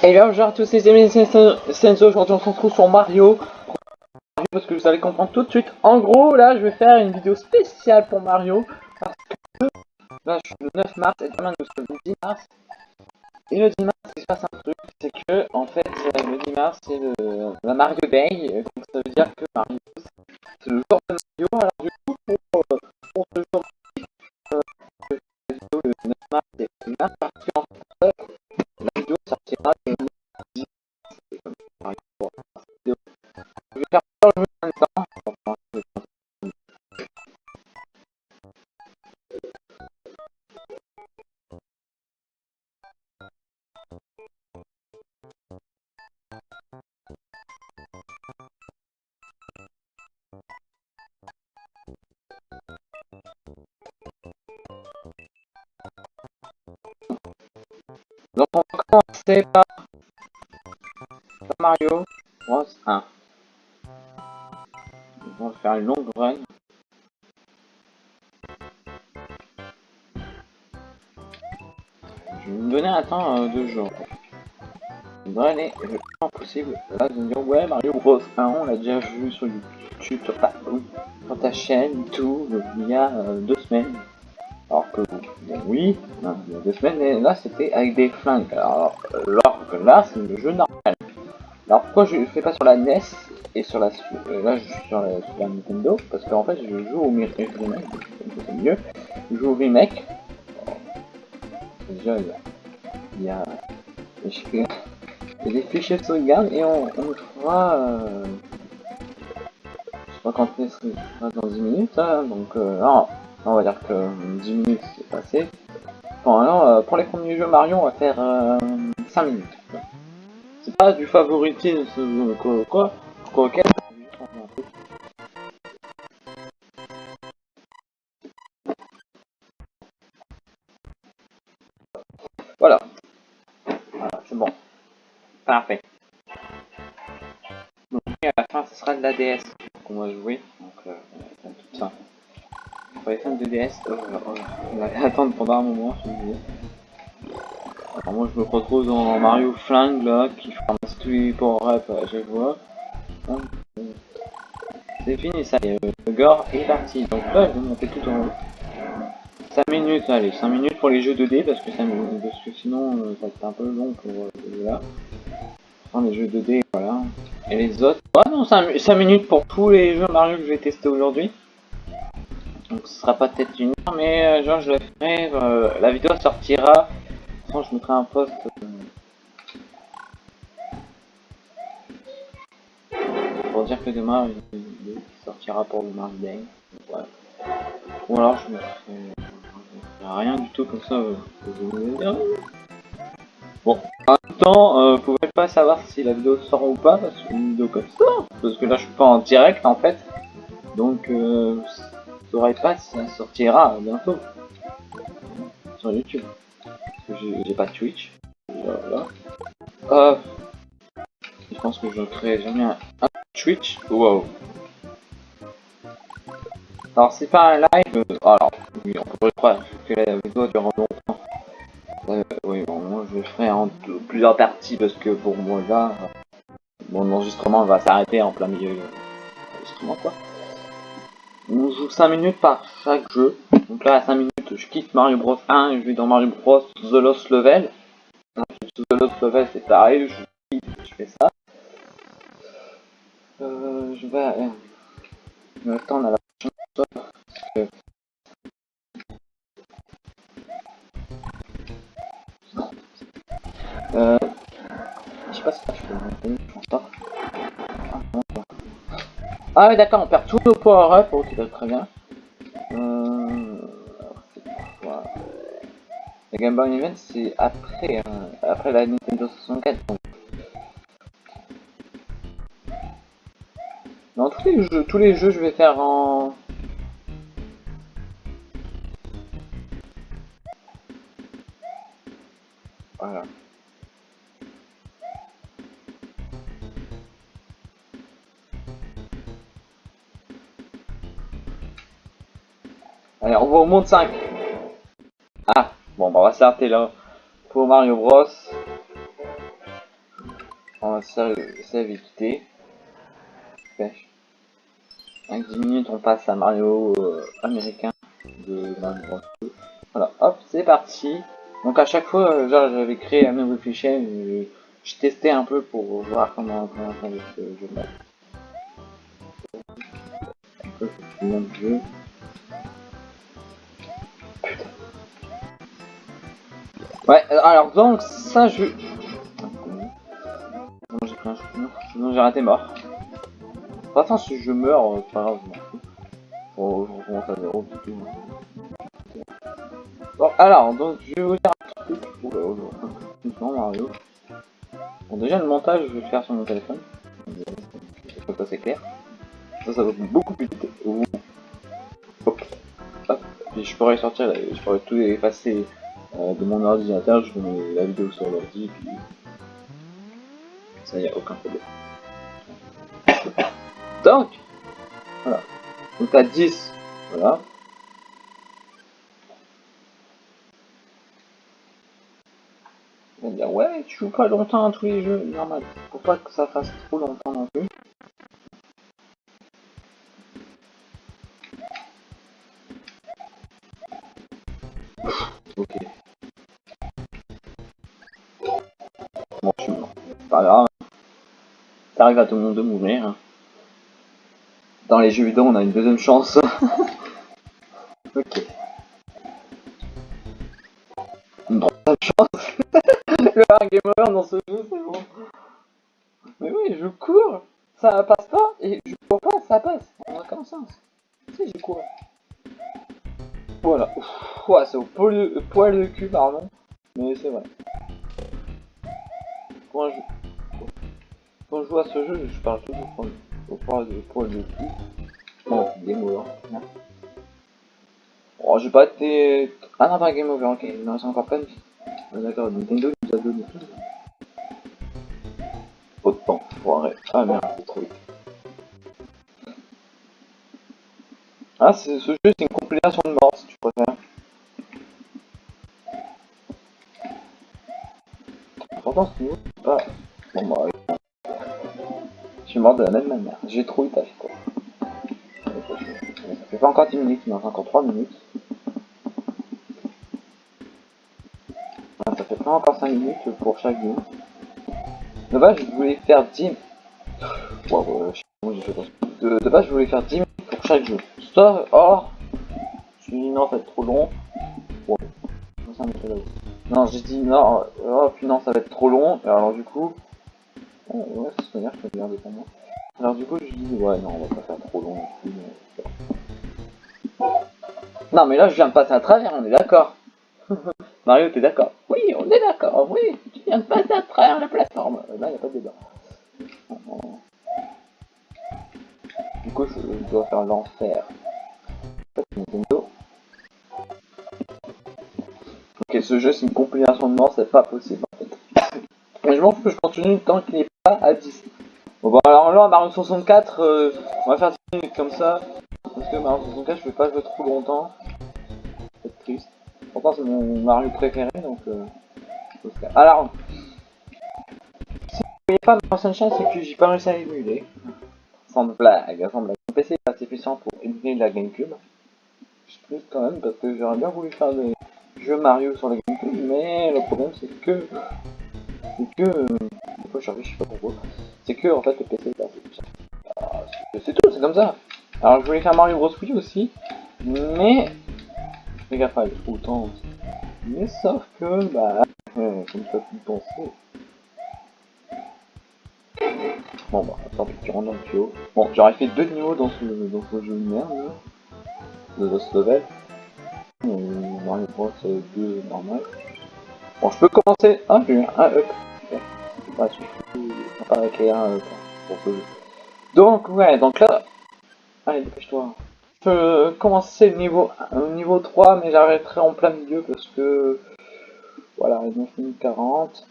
Et bien bonjour à tous les amis de Senso, aujourd'hui on se retrouve sur Mario. Parce que vous allez comprendre tout de suite. En gros là je vais faire une vidéo spéciale pour Mario Parce que là je suis le 9 mars et demain nous sommes le 10 mars. Et le 10 mars il se passe un truc C'est que en fait le 10 mars c'est la Mario Day Donc ça veut dire que Mario c'est le jour de Mario. Alors du coup pour, pour ce jour euh, le 9 mars c'est bien parce qu'en fait sur YouTube, sur ta, chaîne, tout, il y a euh, deux semaines. Alors que, bon, oui, hein, il y a deux semaines, mais là c'était avec des flingues. Alors, alors que là, c'est le jeu normal. Alors pourquoi je ne fais pas sur la NES et sur la euh, là je suis sur la, la Nintendo? Parce qu'en fait je joue au remake, mieux. Je joue au remake. Déjà il y a, des fichiers de sauvegarde et on, on je crois qu'on sera dans 10 minutes hein, donc euh, on va dire que 10 minutes c'est passé. Bon alors euh, pour les premiers jeux Mario on va faire 5 minutes. C'est pas du favoritisme quoi, quoi, quoi, quoi. Voilà, c'est bon. Parfait. Donc à la fin ce sera de la DS qu'on va jouer. Donc euh, tout ça. Les fans de DS, euh, on va attendre pendant un moment, je me alors moi je me retrouve dans Mario Flingue là, qui ramasse tous les power-up chaque fois. C'est fini ça, y est, le gore est parti. Donc là je vais monter tout en haut. 5 minutes, allez, 5 minutes pour les jeux 2D parce que, ça, parce que sinon euh, ça va être un peu long pour euh, là. Enfin, les jeux 2D, voilà. Et les autres, 5, 5 minutes pour tous les jeux Mario que je vais tester aujourd'hui. Donc ce sera pas peut-être une heure, mais euh, genre je le ferai, euh, la vidéo sortira je mettrai un post euh, pour dire que demain il sortira pour le Mars Day. Ou alors je me ferai rien du tout comme ça. Euh, bon, en même temps, euh, pas savoir si la vidéo sort ou pas parce que vidéo comme ça, parce que là je suis pas en direct en fait, donc euh, vous saurez pas si ça sortira bientôt sur YouTube j'ai pas Twitch. Euh, je pense que je crée jamais un, Twitch. Wow. Alors c'est pas un live. Alors oui, on pourrait croire que la vidéo dure longtemps. Euh, oui, bon, moi je en plusieurs parties parce que pour moi là, mon enregistrement va s'arrêter en plein milieu de l'enregistrement quoi. On joue 5 minutes par chaque jeu. Donc là à 5 minutes je quitte Mario Bros 1 et je vais dans Mario Bros The Lost Level. The Lost Level c'est pareil, je quitte, fais ça. Euh, je vais, euh, attendre à la euh, je sais pas si je peux monter, je pense pas. Ah ouais d'accord, on perd tous nos power-up, ok très bien. La Game Boy Event c'est après, hein, après la Nintendo 64 donc. Dans tous les jeux, tous les jeux je vais faire en... monde 5 Bon, bah, on va s'arrêter là pour Mario Bros. On va et quitter. Pêche. Avec 10 minutes, on passe à Mario euh, américain de Mario Voilà, hop, c'est parti. Donc à chaque fois, euh, genre j'avais créé un nouveau fichier, je, testais un peu pour voir comment comment faire mon jeu. Ouais, alors donc ça je... sinon j'ai raté mort. Enfin si je meurs, euh, c'est pas grave. Bon, je recommence à zéro tout. Bon, alors, donc je vais vous dire un truc. Oula, Mario. Bon, déjà le montage, je vais le faire sur mon téléphone. Ça, c'est clair. Ça, ça va beaucoup plus vite. Hop. Hop. Puis je pourrais sortir, je pourrais tout effacer euh, de mon ordinateur, je mets la vidéo sur l'ordi, puis ça y a aucun problème. Donc, voilà. Donc à 10, voilà. On va dire ouais, tu joues pas longtemps à tous les jeux, normal. Faut pas que ça fasse trop longtemps non plus. Ça arrive à tout le monde de mourir. Dans les jeux vidéo, on a une deuxième chance. ok. Une troisième chance. Le hard gamer dans ce jeu, c'est bon. Mais oui, je cours. Ça passe pas et je cours pas, ça passe. On a aucun sens. Si, je cours. Voilà. Ouais, c'est au poil de cul, pardon. Mais c'est vrai. À ce jeu, je parle toujours au poil de, de cul. Bon, game over. Oh, j'ai pas été... Ah non, game over, ok. Il me reste encore plein. Ah, D'accord, Nintendo nous a donné. Trop de faut arrêter. Ah merde, c'est trop vite. Ah, ce jeu, c'est une compilation de morts, si tu préfères. La même manière. J'ai trop eu tâche, quoi. Ça fait pas encore 10 minutes, il me encore 3 minutes. Ah, ça fait pas encore 5 minutes pour chaque game. De base, je voulais faire 10... Wow, fait de, base, je voulais faire 10 minutes pour chaque jeu. Ça, oh Je me dit non, ça va être trop long. Non, j'ai dit non, oh puis non, ça va être trop long. Alors du coup... Oh, ouais. Alors du coup, je dis ouais, non, on va pas faire trop long. Non, mais là, je viens de passer à travers, on est d'accord. Mario, t'es d'accord? Oui, on est d'accord, oui, tu viens de passer à travers la plateforme. Là, il n'y a pas de débat. Du coup, je dois faire l'enfer. Ok, ce jeu, c'est une compilation de morts, c'est pas possible en fait. Mais je m'en fous, je continue tant qu'il n'est pas à 10. Bon, bah alors là, Mario 64, euh, on va faire 10 minutes comme ça. Parce que Mario 64, je vais pas jouer trop longtemps. C'est triste. Pourtant, c'est mon Mario préféré, donc... Euh, alors, si vous voyez pas Mario Sunshine, c'est que j'ai pas réussi à émuler. Sans blague, sans blague. Mon PC est assez puissant pour émuler la Gamecube. Je plus quand même, parce que j'aurais bien voulu faire des jeux Mario sur la Gamecube, mais le problème c'est que... C'est que... Euh, des fois je pas pourquoi. C'est que, en fait, le PC est assez puissant. Ah, c'est tout, c'est comme ça. Alors je voulais faire Mario Bros Wii aussi, mais fais gaffe à autant. Mais sauf que, bah, comme tu as pu penser. Bon bah, attends, tu rentres dans le tuyau. Bon, j'aurais fait deux niveaux dans ce, dans ce jeu de merde. De Lost Level. Mario Bros 2 normal. Bon, je peux commencer. Ah, j'ai un up. Je peux avec ce jeu. Donc, ouais, donc là, Allez, dépêche-toi. Je peux commencer le niveau, niveau 3, mais j'arrêterai en plein milieu parce que... Voilà, il 9 minutes 40.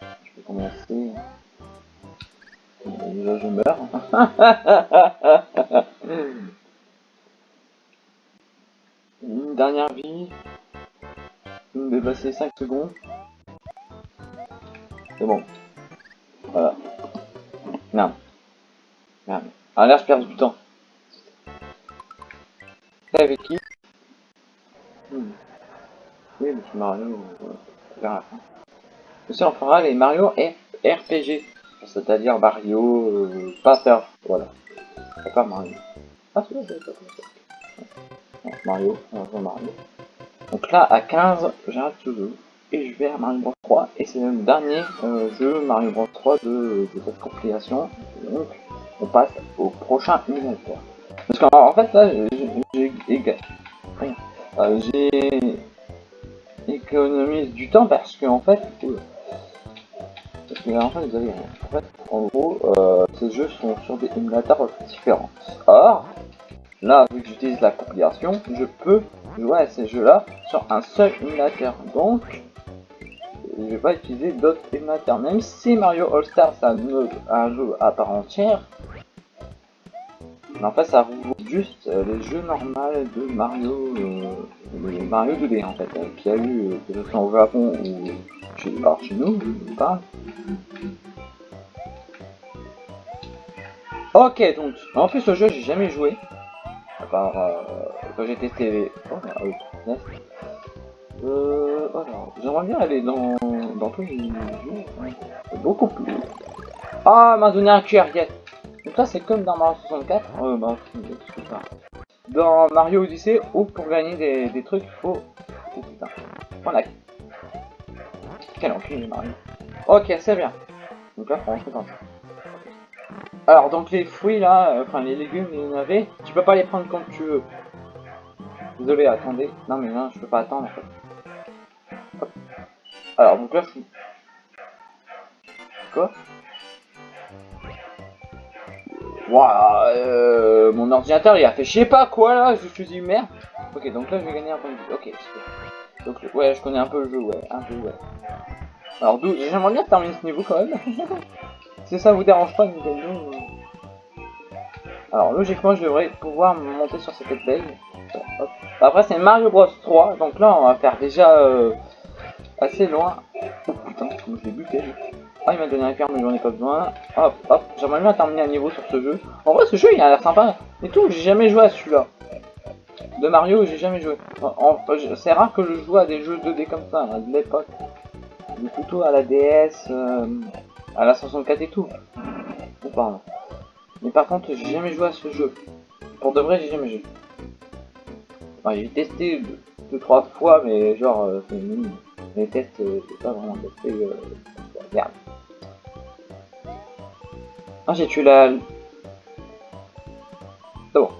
Je peux commencer. Déjà, je meurs. Une dernière vie. Me dépasser 5 secondes. C'est bon. Voilà. Merde. Merde. Ah là, je perds du temps. C'est avec qui? Hmm. Oui, mais c'est Mario. Vers la fin. Aussi, on fera les Mario RPG. C'est-à-dire Mario, euh. Voilà. Pas Mario. Ah, c'est c'est pas Mario, on va Mario. Donc là, à 15, j'arrête jeu. Et je vais à Mario Bros 3. Et c'est le dernier euh, jeu Mario Bros 3 de, cette compilation. Donc, on passe au prochain émulateur. Parce qu'en en fait, là, j'ai euh, j'ai économisé du temps parce que en fait, que en fait, vous avez, fait, en gros, euh, ces jeux sont sur des émulateurs différents. Or, là, vu que j'utilise la compilation, je peux jouer à ces jeux-là sur un seul émulateur. Donc, je vais pas utiliser d'autres émulateurs. Même si Mario All Star c'est un, jeu à part entière, mais en fait ça regroupe juste euh, les jeux normaux de Mario, euh, Mario 2D en fait, euh, qui a eu, euh, que ce soit au Japon ou chez, alors chez nous, pas. Ok donc, en plus ce jeu j'ai jamais joué, à part quand j'ai testé oh, ah oui, euh, j'aimerais bien aller dans, dans tous les jeux. Beaucoup plus. Ah, m'a donné un QR, yes. Donc là, c'est comme dans Mario 64. Euh, bah, dans Mario Odyssey, où pour gagner des, des trucs, faut... Oh putain. Voilà. Quel enculé, Mario. Ok, c'est bien. Donc là, rentrer dans Alors, donc les fruits là, euh, enfin les légumes, les navets, tu peux pas les prendre quand tu veux. Désolé, attendez. Non mais non, je peux pas attendre en fait. Alors, donc là, je. Quoi Waouh, mon ordinateur il a fait je sais pas quoi là, je suis dit merde. Ok, donc là je vais gagner un point de vue. Ok, Donc ouais, je connais un peu le jeu, ouais, un peu, ouais. Alors d'où j'aimerais bien terminer ce niveau quand même. si ça vous dérange pas Nintendo. Alors logiquement je devrais pouvoir monter sur cette belle. Après c'est Mario Bros 3, donc là on va faire déjà euh, assez loin. Oh putain, je l'ai buté. Ah, il m'a donné un cœur, mais j'en ai pas besoin. Hop, hop, j'aimerais bien terminer un niveau sur ce jeu. En vrai, ce jeu, il a l'air sympa. Et tout, j'ai jamais joué à celui-là. De Mario, j'ai jamais joué. C'est rare que je joue à des jeux 2D comme ça, à l'époque. Plutôt à la DS, euh, à la 64 et tout. Pardon. Mais par contre, j'ai jamais joué à ce jeu. Pour de vrai, j'ai jamais joué. J'ai testé deux, trois fois, mais genre, euh, les tests, euh, j'ai pas vraiment testé. Euh, merde. Ah, j'ai tué la. C'est bon.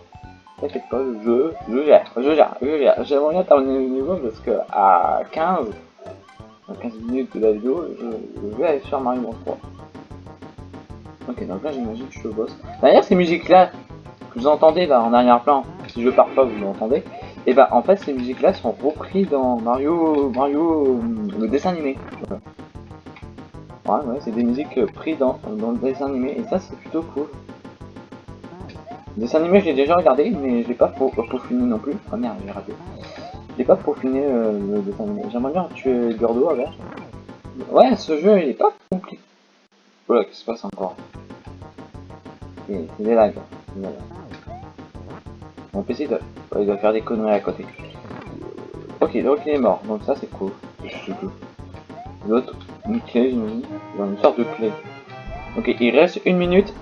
T'inquiète pas, je, je gère, je gère, je gère. J'aimerais bien terminer le niveau parce que à 15, à 15 minutes de la vidéo, je, vais aller sur Mario Bros 3. Ok, donc là j'imagine que je suis au boss. D'ailleurs, ces musiques-là que vous entendez là en arrière-plan, si je pars pas, vous l'entendez. Et bah en fait ces musiques là sont reprises dans Mario Mario le dessin animé. Ouais ouais c'est des musiques prises dans, dans le dessin animé et ça c'est plutôt cool. Le dessin animé j'ai déjà regardé mais je l'ai pas peaufiné non plus. Ah merde j'ai raté. Je l'ai pas peaufiné euh, le dessin animé. J'aimerais bien tuer Gordo avec. Ouais ce jeu il est pas compliqué. Voilà qu'est-ce qui se passe encore? C'est des lags. Mon PC doit, il doit faire des conneries à côté. Ok, donc il est mort, donc ça c'est cool. L'autre, une clé. Dans une sorte de clé. Ok, il reste une minute.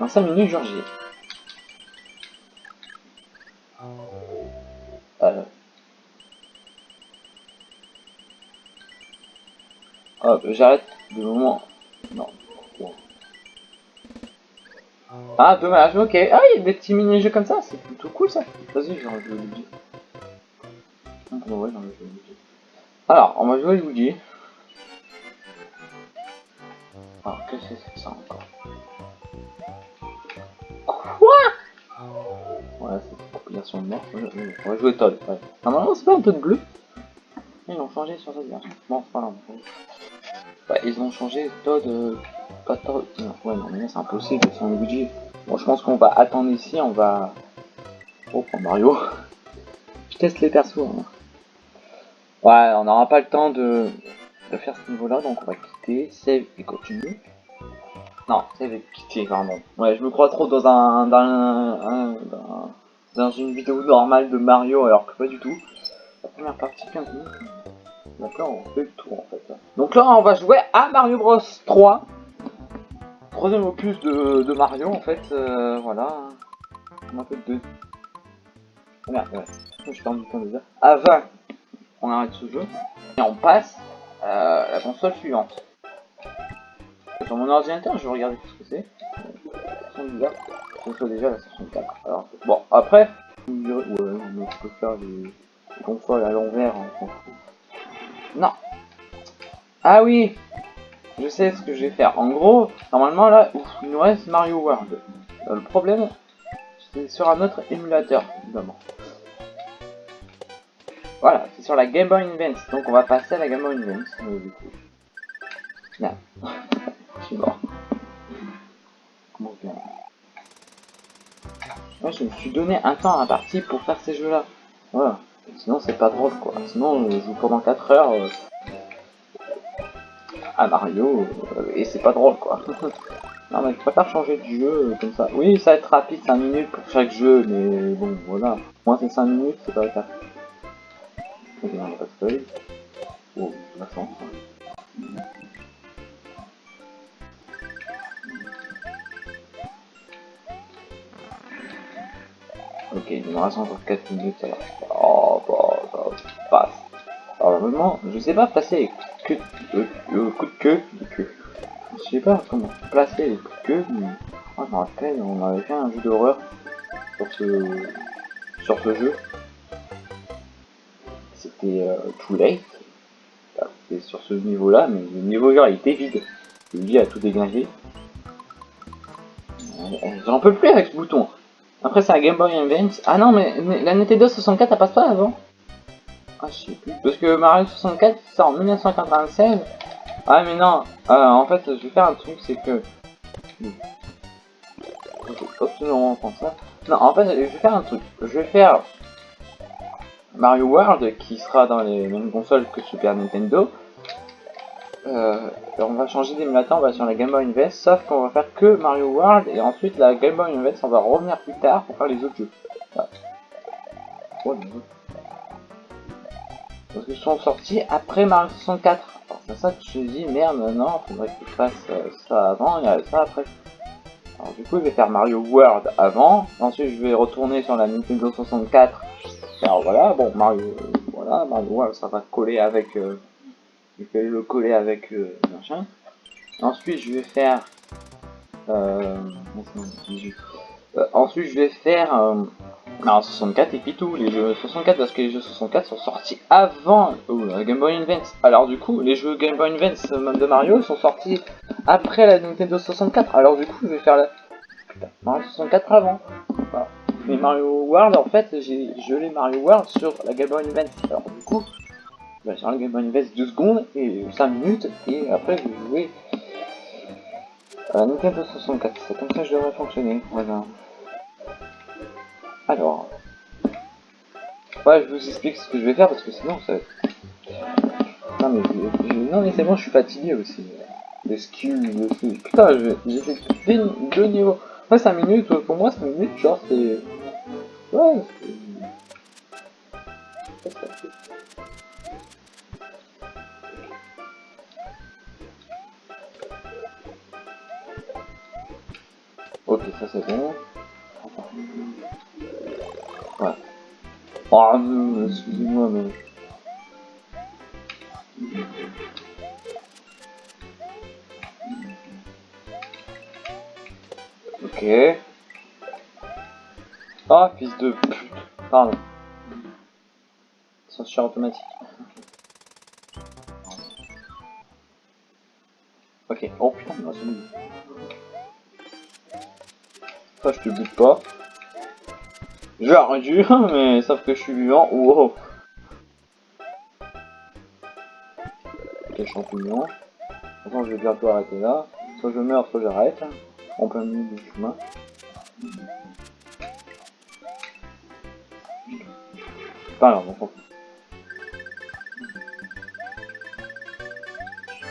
Dans 5 minutes, Georgie. Euh... Hop, j'arrête de moment. Non. Ah, dommage, ok. Ah, il y a des petits mini-jeux comme ça, c'est plutôt cool ça. Vas-y, j'ai envie de Luigi. Alors, on va jouer Luigi. Alors, qu'est-ce que c'est ça encore? Quoi? Voilà, c'est une compilation de mort. On va jouer Todd. Ouais. Normalement, c'est pas un de bleu Ils l'ont changé sur cette version. Bon, pas grave. Bah, ils ont changé Todd. Euh... Pas. Non, ouais, non, mais c'est impossible, un Luigi. Bon, je pense qu'on va attendre ici, on va... Oh, pour Mario. je teste les persos. Hein. Ouais, on n'aura pas le temps de... de faire ce niveau-là, donc on va quitter, save et continue. Non, c'est avec pitié, pardon. Ouais, je me crois trop dans un... dans, un, dans, une vidéo normale de Mario, alors que pas du tout. La première partie, 15 minutes. D'accord, on fait le tour en fait. Donc là, on va jouer à Mario Bros 3. Troisième opus de, de Mario en fait. Euh, voilà. On a fait deux. Oh merde, ouais. Je perds du temps déjà. À 20, on arrête ce jeu. Et on passe à la console suivante. Sur mon ordinateur, je vais regarder ce que c'est. C'est déjà la 64. Alors, bon, après, ouais, mais je peux faire les, les consoles à l'envers. Hein, non. Ah oui Je sais ce que je vais faire. En gros, normalement là, il nous reste Mario World. Euh, le problème, c'est sur un autre émulateur, évidemment. Voilà, c'est sur la Game Boy Advance. Donc on va passer à la Game Boy Advance. Euh, du coup. Je suis mort. Comment je me suis donné un temps à partie pour faire ces jeux-là. Voilà. Sinon c'est pas drôle quoi. Sinon je joue pendant 4 heures euh, à Mario euh, et c'est pas drôle quoi. non mais je préfère changer de jeu euh, comme ça. Oui ça va être rapide 5 minutes pour chaque jeu mais bon voilà. Moi c'est 5 minutes c'est pas le cas. Ok on a pas de feuille. Oh la chance. Ok, il me reste encore 4 minutes alors. Oh, bah, ça passe. Alors, normalement, je sais pas de queue. Le, coup de queue. Je sais pas comment placer les coups de queue. Mais... Oh, je rappelle, on avait fait un jeu d'horreur sur ce, sur ce jeu. C'était euh, Too Late. C'était sur ce niveau-là, mais le niveau genre il était vide. Lui a tout dégagé. J'en peux plus avec ce bouton. Après, c'est la Game Boy Advance. Ah non, mais la Nintendo 64, elle passe pas avant Ah, je sais plus. Parce que Mario 64, c'est en 1996. Ah, mais non. Euh, en fait, je vais faire un truc, c'est que... ça. Non, en fait, je vais faire un truc. Je vais faire Mario World, qui sera dans les mêmes consoles que Super Nintendo. Euh, on va changer d'émulateur, on va sur la Game Boy Advance, sauf qu'on va faire que Mario World, et ensuite la Game Boy Advance, on va revenir plus tard pour faire les autres jeux. Parce qu'ils sont sortis après Mario 64. c'est ça que je me dis, merde, non, faudrait que je fasse euh, ça avant et ça après. Alors du coup, je vais faire Mario World avant, ensuite je vais retourner sur la Nintendo 64. Alors voilà, bon, Mario, voilà, Mario World, ça va coller avec... Euh, je vais le coller avec euh, machin. Ensuite, je vais faire... Euh, euh ensuite, je vais faire... Euh, 64 et puis tout, les jeux 64 parce que les jeux 64 sont sortis avant la Game Boy Advance. Alors du coup, les jeux Game Boy Advance de Mario sont sortis après la Nintendo 64. Alors du coup, je vais faire la Mario 64 avant. Mais Mario World, en fait, j'ai gelé Mario World sur la Game Boy Advance. Alors du coup, bah, sur la Game Boy Advance 2 secondes et 5 minutes et après je vais jouer à la Nintendo 64. C'est comme ça que je devrais fonctionner. Voilà. Alors. Ouais, je vous explique ce que je vais faire parce que sinon ça. Non mais, non, mais c'est bon, je suis fatigué aussi. Les skills, Putain, j'ai fait deux, niveaux. Ouais, 5 minutes, pour moi 5 minutes, genre c'est. Ouais. Ok, ça c'est bon. Ouais. Oh, excusez-moi, mais... Ok. Ah, fils de pute. Pardon. Censure automatique. Ok. Oh putain, c'est bon. Ça, je te bute pas. J'aurais dû, mais sauf que je suis vivant. Wow. Ok, champignon. Attends, je vais bientôt arrêter là. Soit je meurs, soit j'arrête. En plein milieu du chemin. Pas grave, on s'en fout.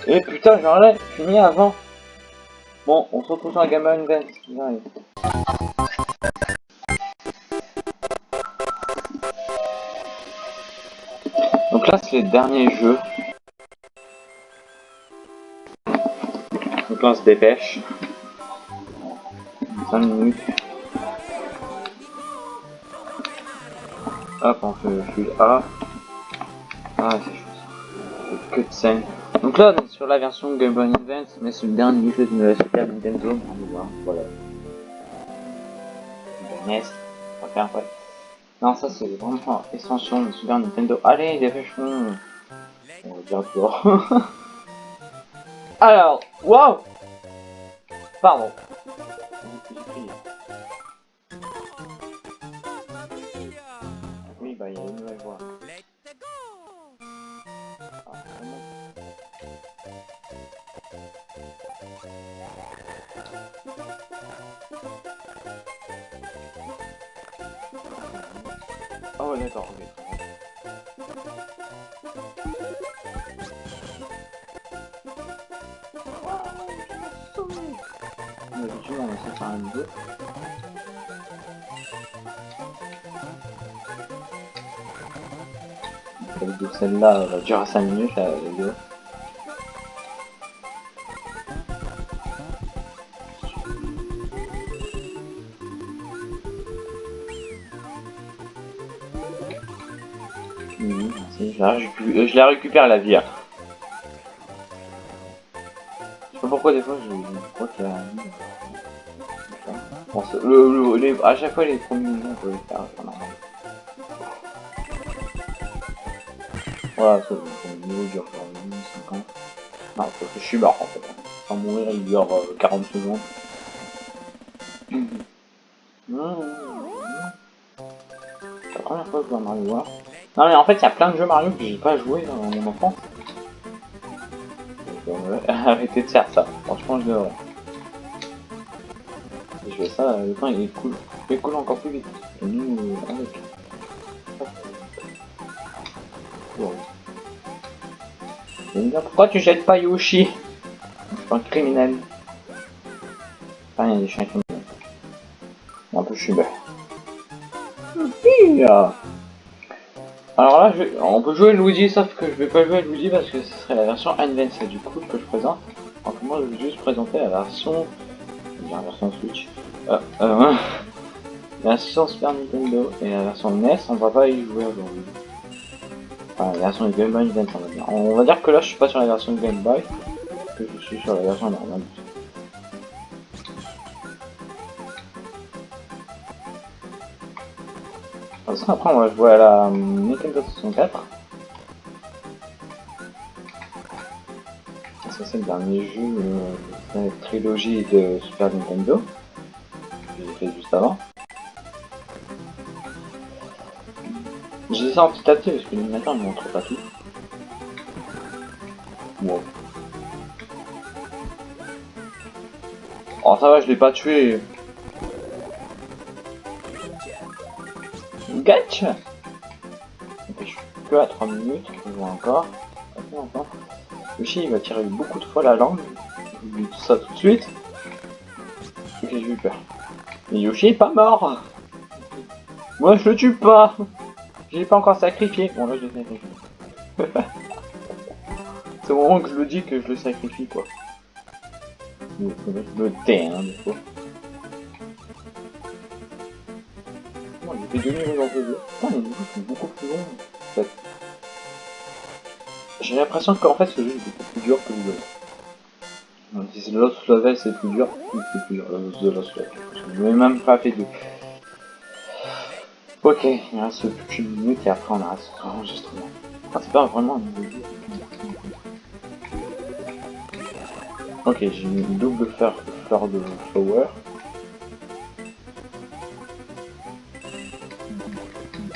Et putain, j'en ai fini avant. Bon, on se retrouve sur la Boy Advance. J'arrive. Donc là, c'est le dernier jeu. Donc là, on se dépêche. 5 minutes. Hop, on fait full A. Ah, c'est. Que de scène. Donc là, on est sur la version Game Boy Advance, mais c'est le dernier jeu de la Super Nintendo. Voilà. On va faire après. Non, ça c'est vraiment extension de Super Nintendo. Allez, dépêchons. On va dire dehors. Alors, waouh Pardon. D'accord, ok. Essaie de faire un celle-là va durer 5 minutes, la vidéo. Récup- je la récupère la vie. hein. Je sais pas pourquoi des fois je, crois qu'il y a le, le- les- à chaque fois les premiers on peut les faire, c'est. Voilà, c'est le niveau dure genre 50. Non, parce que je suis mort en fait. Sans mourir il dure euh, 40 secondes. Mhm. Mhm. C'est la première fois que je vois Mario. Non mais en fait il y a plein de jeux Mario que j'ai pas joué dans mon enfance. Donc, euh, arrêtez de faire ça, franchement je devrais. Si je fais ça, le temps il est cool. Il cool encore plus vite. Et nous, euh, avec. Bon. Pourquoi tu jettes pas Yoshi? Je suis pas un criminel. Enfin, il y a des chiens criminels. Un peu je suis bête. Youpi alors là, je on peut jouer Luigi, sauf que je vais pas jouer Luigi parce que ce serait la version Advanced du coup que je présente. Donc moi, je vais juste présenter la version, la version Switch, euh, euh, la version Super Nintendo et la version NES, on va pas y jouer aujourd'hui. Enfin, la version Game Boy Advance, on va dire. On va dire que là, je suis pas sur la version Game Boy, que je suis sur la version normale. Après, on va jouer à la euh, Nintendo 64. Ça, c'est le dernier jeu euh, de la trilogie de Super Nintendo. J'ai fait juste avant. J'ai ça en petit à petit parce que l'animateur ne montre pas tout. Wow. Oh, ça va, je l'ai pas tué. Ok, je suis que à 3 minutes, on voit encore. Encore. Yoshi, il va tirer beaucoup de fois la langue. Je dis ça tout de suite. Ok, j'ai eu peur. Mais Yoshi est pas mort Moi, je le tue pas Je l'ai pas encore sacrifié. Bon, là, je l'ai sacrifié. C'est au moment que je le dis que je le sacrifie, quoi. Je le tais, hein, des fois. Fait. J'ai l'impression qu'en fait, ce jeu est beaucoup plus dur que le Donc, Si le Lost Level c'est plus dur, c'est plus dur, le The Lost Level. Je n'ai même pas fait deux. Ok, il reste plus qu'une minute et après on arrête cet enregistrement. Ah, c'est pas vraiment un niveau. Ok, j'ai une double fleur, fleur de flower.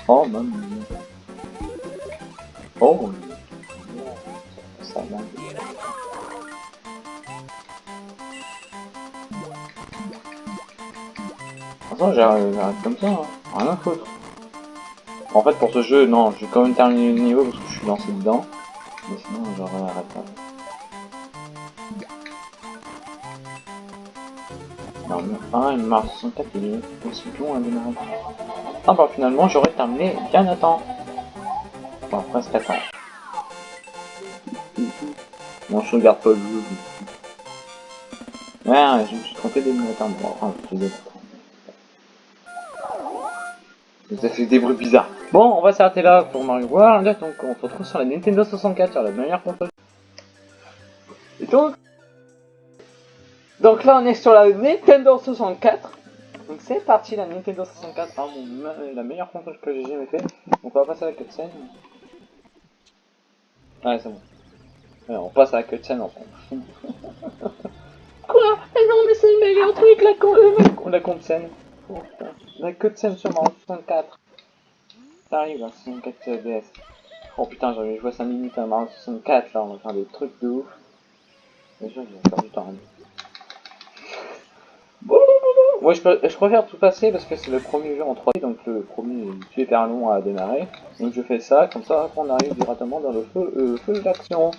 Oh, mamma mia. Oh, ça va. Façon, j'arrête comme ça, hein. rien à foutre. En fait, pour ce jeu, non, je vais quand même terminer le niveau parce que je suis lancé dedans. Mais sinon, j'aurais arrêté. Non, non. Ah, il Mario 64, il est aussi long à démarrer. Ah bah finalement, j'aurais terminé bien à temps. Enfin, presque à temps. Bon, je regarde pas le jeu. Ouais, je me suis trompé d'émulateur. Bon, enfin, je Ça fait des bruits bizarres. Bon, on va s'arrêter là pour Mario World. Donc, on se retrouve sur la Nintendo 64, sur la meilleure console. Et donc, donc là, on est sur la Nintendo 64. Donc c'est parti, la Nintendo 64, hein, la meilleure console que j'ai jamais fait. Donc on va passer à la cutscene. Ouais, c'est bon. on passe à la cutscene en fait. Quoi? Eh non, mais c'est le meilleur truc, la, con la cutscene. Oh, la cutscene sur Mario 64. Ça arrive, la 64 DS. Oh putain, j'avais joué 5 minutes à Mario 64, là, on va faire des trucs de ouf. Déjà, j'ai perdu du temps. Ouais, je, je, préfère tout passer parce que c'est le premier jeu en 3D, donc le premier super long à démarrer. Donc je fais ça, comme ça on arrive directement dans le feu, euh, feu d'action.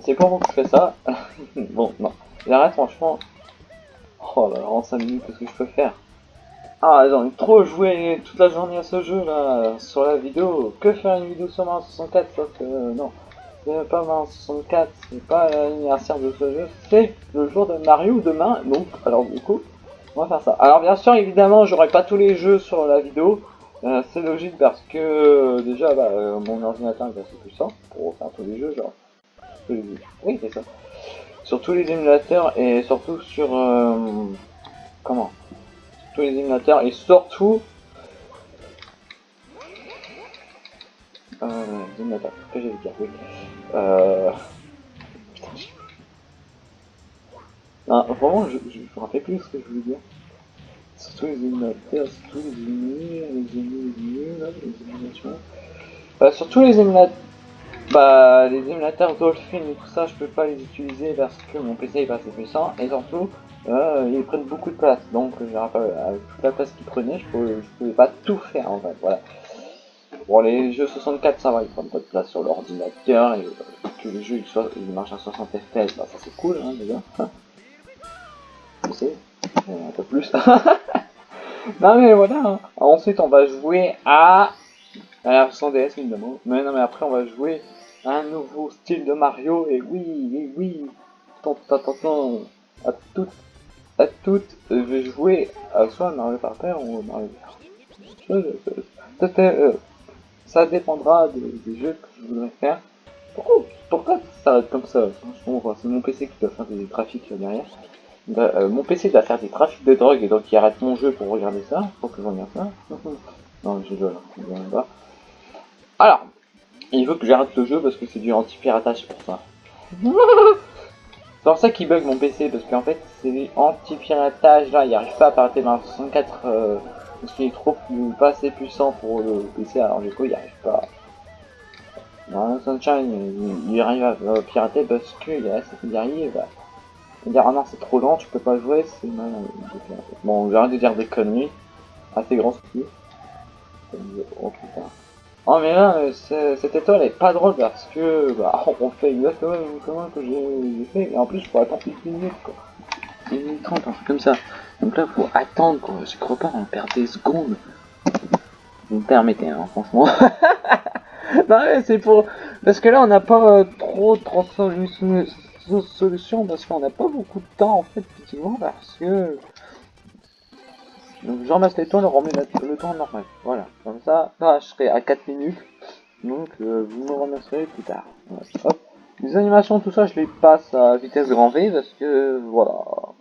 C'est pour vous que je fais ça. bon, non. J'arrête franchement. Oh là là, en 5 minutes, qu'est-ce que je peux faire? Ah, envie de trop jouer toute la journée à ce jeu là, sur la vidéo. Que faire une vidéo sur Mario 64 sauf que non c'est pas Mario 64, c'est pas l'anniversaire de ce jeu, c'est le jour de Mario demain, donc, alors du coup, on va faire ça. Alors bien sûr, évidemment, j'aurai pas tous les jeux sur la vidéo, euh, c'est logique parce que, euh, déjà, bah, euh, mon ordinateur est assez puissant pour faire tous les jeux, genre, oui, c'est ça. Sur tous les émulateurs et surtout sur, comment? Tous les émulateurs et surtout Euh, émulateurs, que j'allais dire. Euh... Non, vraiment, je, je, me rappelle plus ce que je voulais dire. Surtout les émulateurs, surtout les émulateurs, les émulateurs, les émulations. Euh, surtout les émulateurs. Bah, les émulateurs Dolphin et tout ça, je peux pas les utiliser parce que mon PC est pas assez puissant et surtout, euh, ils prennent beaucoup de place. Donc, je rappelle, avec toute la place qu'ils prenaient, je pouvais, je pouvais pas tout faire en fait. Voilà. Bon, les jeux 64, ça va, ils prennent pas de place sur l'ordinateur, et que les jeux ils, marchent à 60 FPS, bah ça c'est cool, hein, déjà. Je sais, un peu plus. non mais voilà, hein. ensuite on va jouer à... à la version DS évidemment, mais non mais après on va jouer à un nouveau style de Mario, et oui, et oui, attention, attention, à toutes, à toutes, je vais jouer à soit Mario Party ou Mario. Euh, ça dépendra des, jeux que je voudrais faire. Pourquoi, pourquoi ça va être comme ça? C'est mon PC qui doit faire des trafics derrière. Bah, euh, mon PC doit faire des trafics de drogue et donc il arrête mon jeu pour regarder ça. Faut que je regarde ça. non, je là. Alors, il veut que j'arrête le jeu parce que c'est du anti-piratage pour ça. c'est pour ça qu'il bug mon PC parce qu'en fait c'est du anti-piratage là, il arrive pas à pirater dans 64 parce qu'il est trop pas assez puissant pour le PC, alors du coup il arrive pas. Non, Sunshine, il, arrive à pirater parce qu'il guerrier, bah. Il dit ah non c'est trop lent, tu peux pas jouer, c'est mal Bon, j'arrête de dire des conneries. Assez grand souci. Oh putain. Oh mais là, cette étoile est pas drôle parce que bah on fait exactement comment que j'ai fait et en plus je pourrais attendre une minute quoi. Une minute trente, comme ça. Donc là, faut attendre, quoi. Je crois pas, on perd des secondes. Vous me permettez, hein, franchement. non, c'est pour... Parce que là, on n'a pas euh, trop de solutions, parce qu'on n'a pas beaucoup de temps, en fait, effectivement, parce que... Donc, je ramasse les tours, on remet le temps normal. Voilà. Comme ça, là, je serai à 4 minutes. Donc, euh, vous me remercierez plus tard. Les animations, tout ça, je les passe à vitesse grand V, parce que, voilà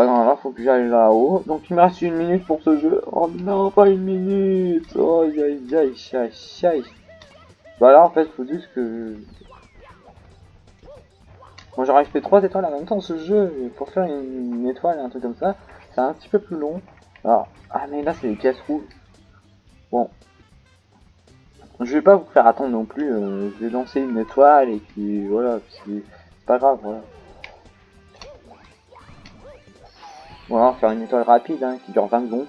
ah non, là, faut que j'aille là-haut. Donc, il me reste une minute pour ce jeu. Oh non, pas une minute. Oh, aïe, aïe, aïe, aïe. Bah là, en fait, faut juste que... Moi, j'aurais fait 3 étoiles en même temps ce jeu. Pour faire une, étoile, un truc comme ça, c'est un petit peu plus long. Alors, ah, mais là, c'est les pièces rouges. Bon. Je vais pas vous faire attendre non plus. Euh, je vais lancer une étoile et puis voilà. C'est pas grave, voilà. Voilà, faire une étoile rapide hein, qui dure 20 secondes.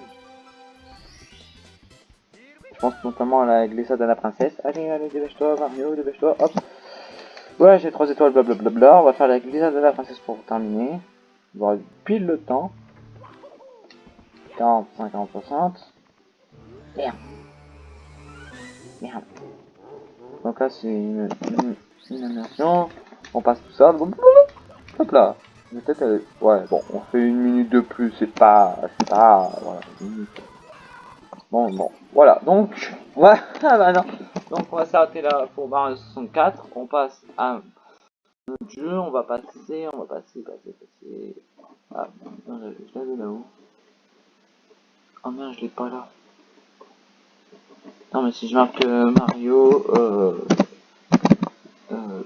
Je pense notamment à la glissade de la princesse. Allez, allez, dépêche-toi, Mario, dépêche-toi, hop. Ouais, j'ai 3 étoiles, blablabla. On va faire la glissade de la princesse pour terminer. On va pile le temps. 40, 50, 60. Merde. Merde. Donc là, c'est une, une, animation. On passe tout ça. Hop là. Peut-être, ouais, bon, on fait une minute de plus. C'est pas, c'est pas, voilà, Bon, bon, voilà. Donc, ouais, ah bah non. Donc, on va s'arrêter là pour Mario 64. On passe à notre jeu. On va passer, on va passer, passer, passer. Ah, je l'avais là-haut. Oh merde, je l'ai pas là. Non, mais si je marque euh, Mario, euh, euh,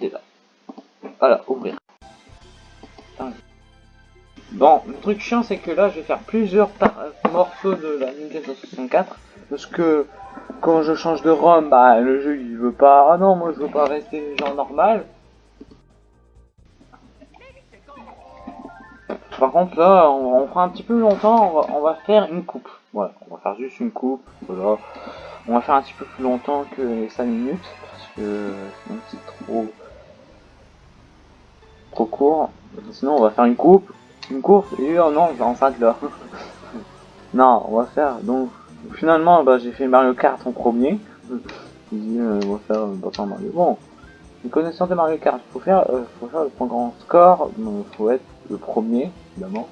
est là. Voilà, ouvrir. Bon, le truc chiant, c'est que là, je vais faire plusieurs morceaux de la Nintendo 64. Parce que quand je change de ROM, bah, le jeu, il veut pas... Ah non, moi, je veux pas rester genre normal. Par contre, là, on, fera un petit peu longtemps, on va, faire une coupe. Voilà, on va faire juste une coupe. Voilà. On va faire un petit peu plus longtemps que les 5 minutes, parce que c'est trop trop court. Sinon, on va faire une coupe, une course, et oh non, on s'arrête là. non, on va faire, donc, finalement, bah, j'ai fait Mario Kart en premier. Dit, euh, on va faire, euh, Mario. Bon, une connaissance de Mario Kart, faut faire, euh, faut faire le plus grand score, il faut être le premier, évidemment.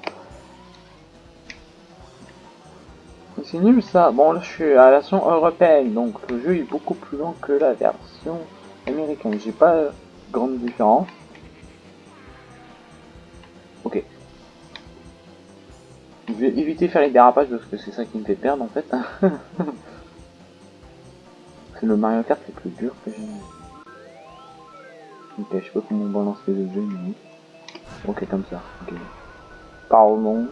C'est nul ça. Bon là je suis à la version européenne, donc le jeu est beaucoup plus long que la version américaine. J'ai pas grande différence. Ok. Je vais éviter de faire les dérapages parce que c'est ça qui me fait perdre en fait. c'est le Mario Kart le plus dur que j'ai. Ok, je sais pas comment on balance les objets, mais... Ok, comme ça. Ok. Parlons.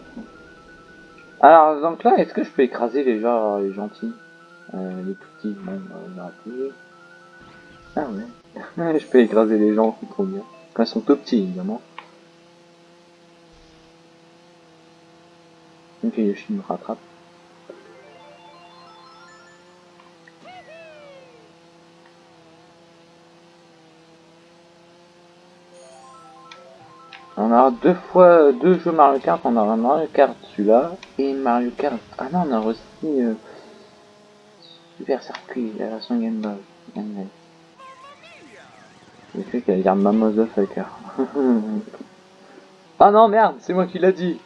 Alors, donc là, est-ce que je peux écraser les gens, les gentils? Euh, Les petits, bon, on va plus. Ah ouais. je peux écraser les gens, c'est trop bien. Quand ils sont tout petits, évidemment. Ok, Yoshi me rattrape. On a deux fois deux jeux Mario Kart, on a un Mario Kart celui-là et Mario Kart. Ah non, on a aussi euh, Super Circuit, la version Game Boy. Game J'ai fait qu'elle dire Mamoza Fucker. ah non, merde, c'est moi qui l'a dit.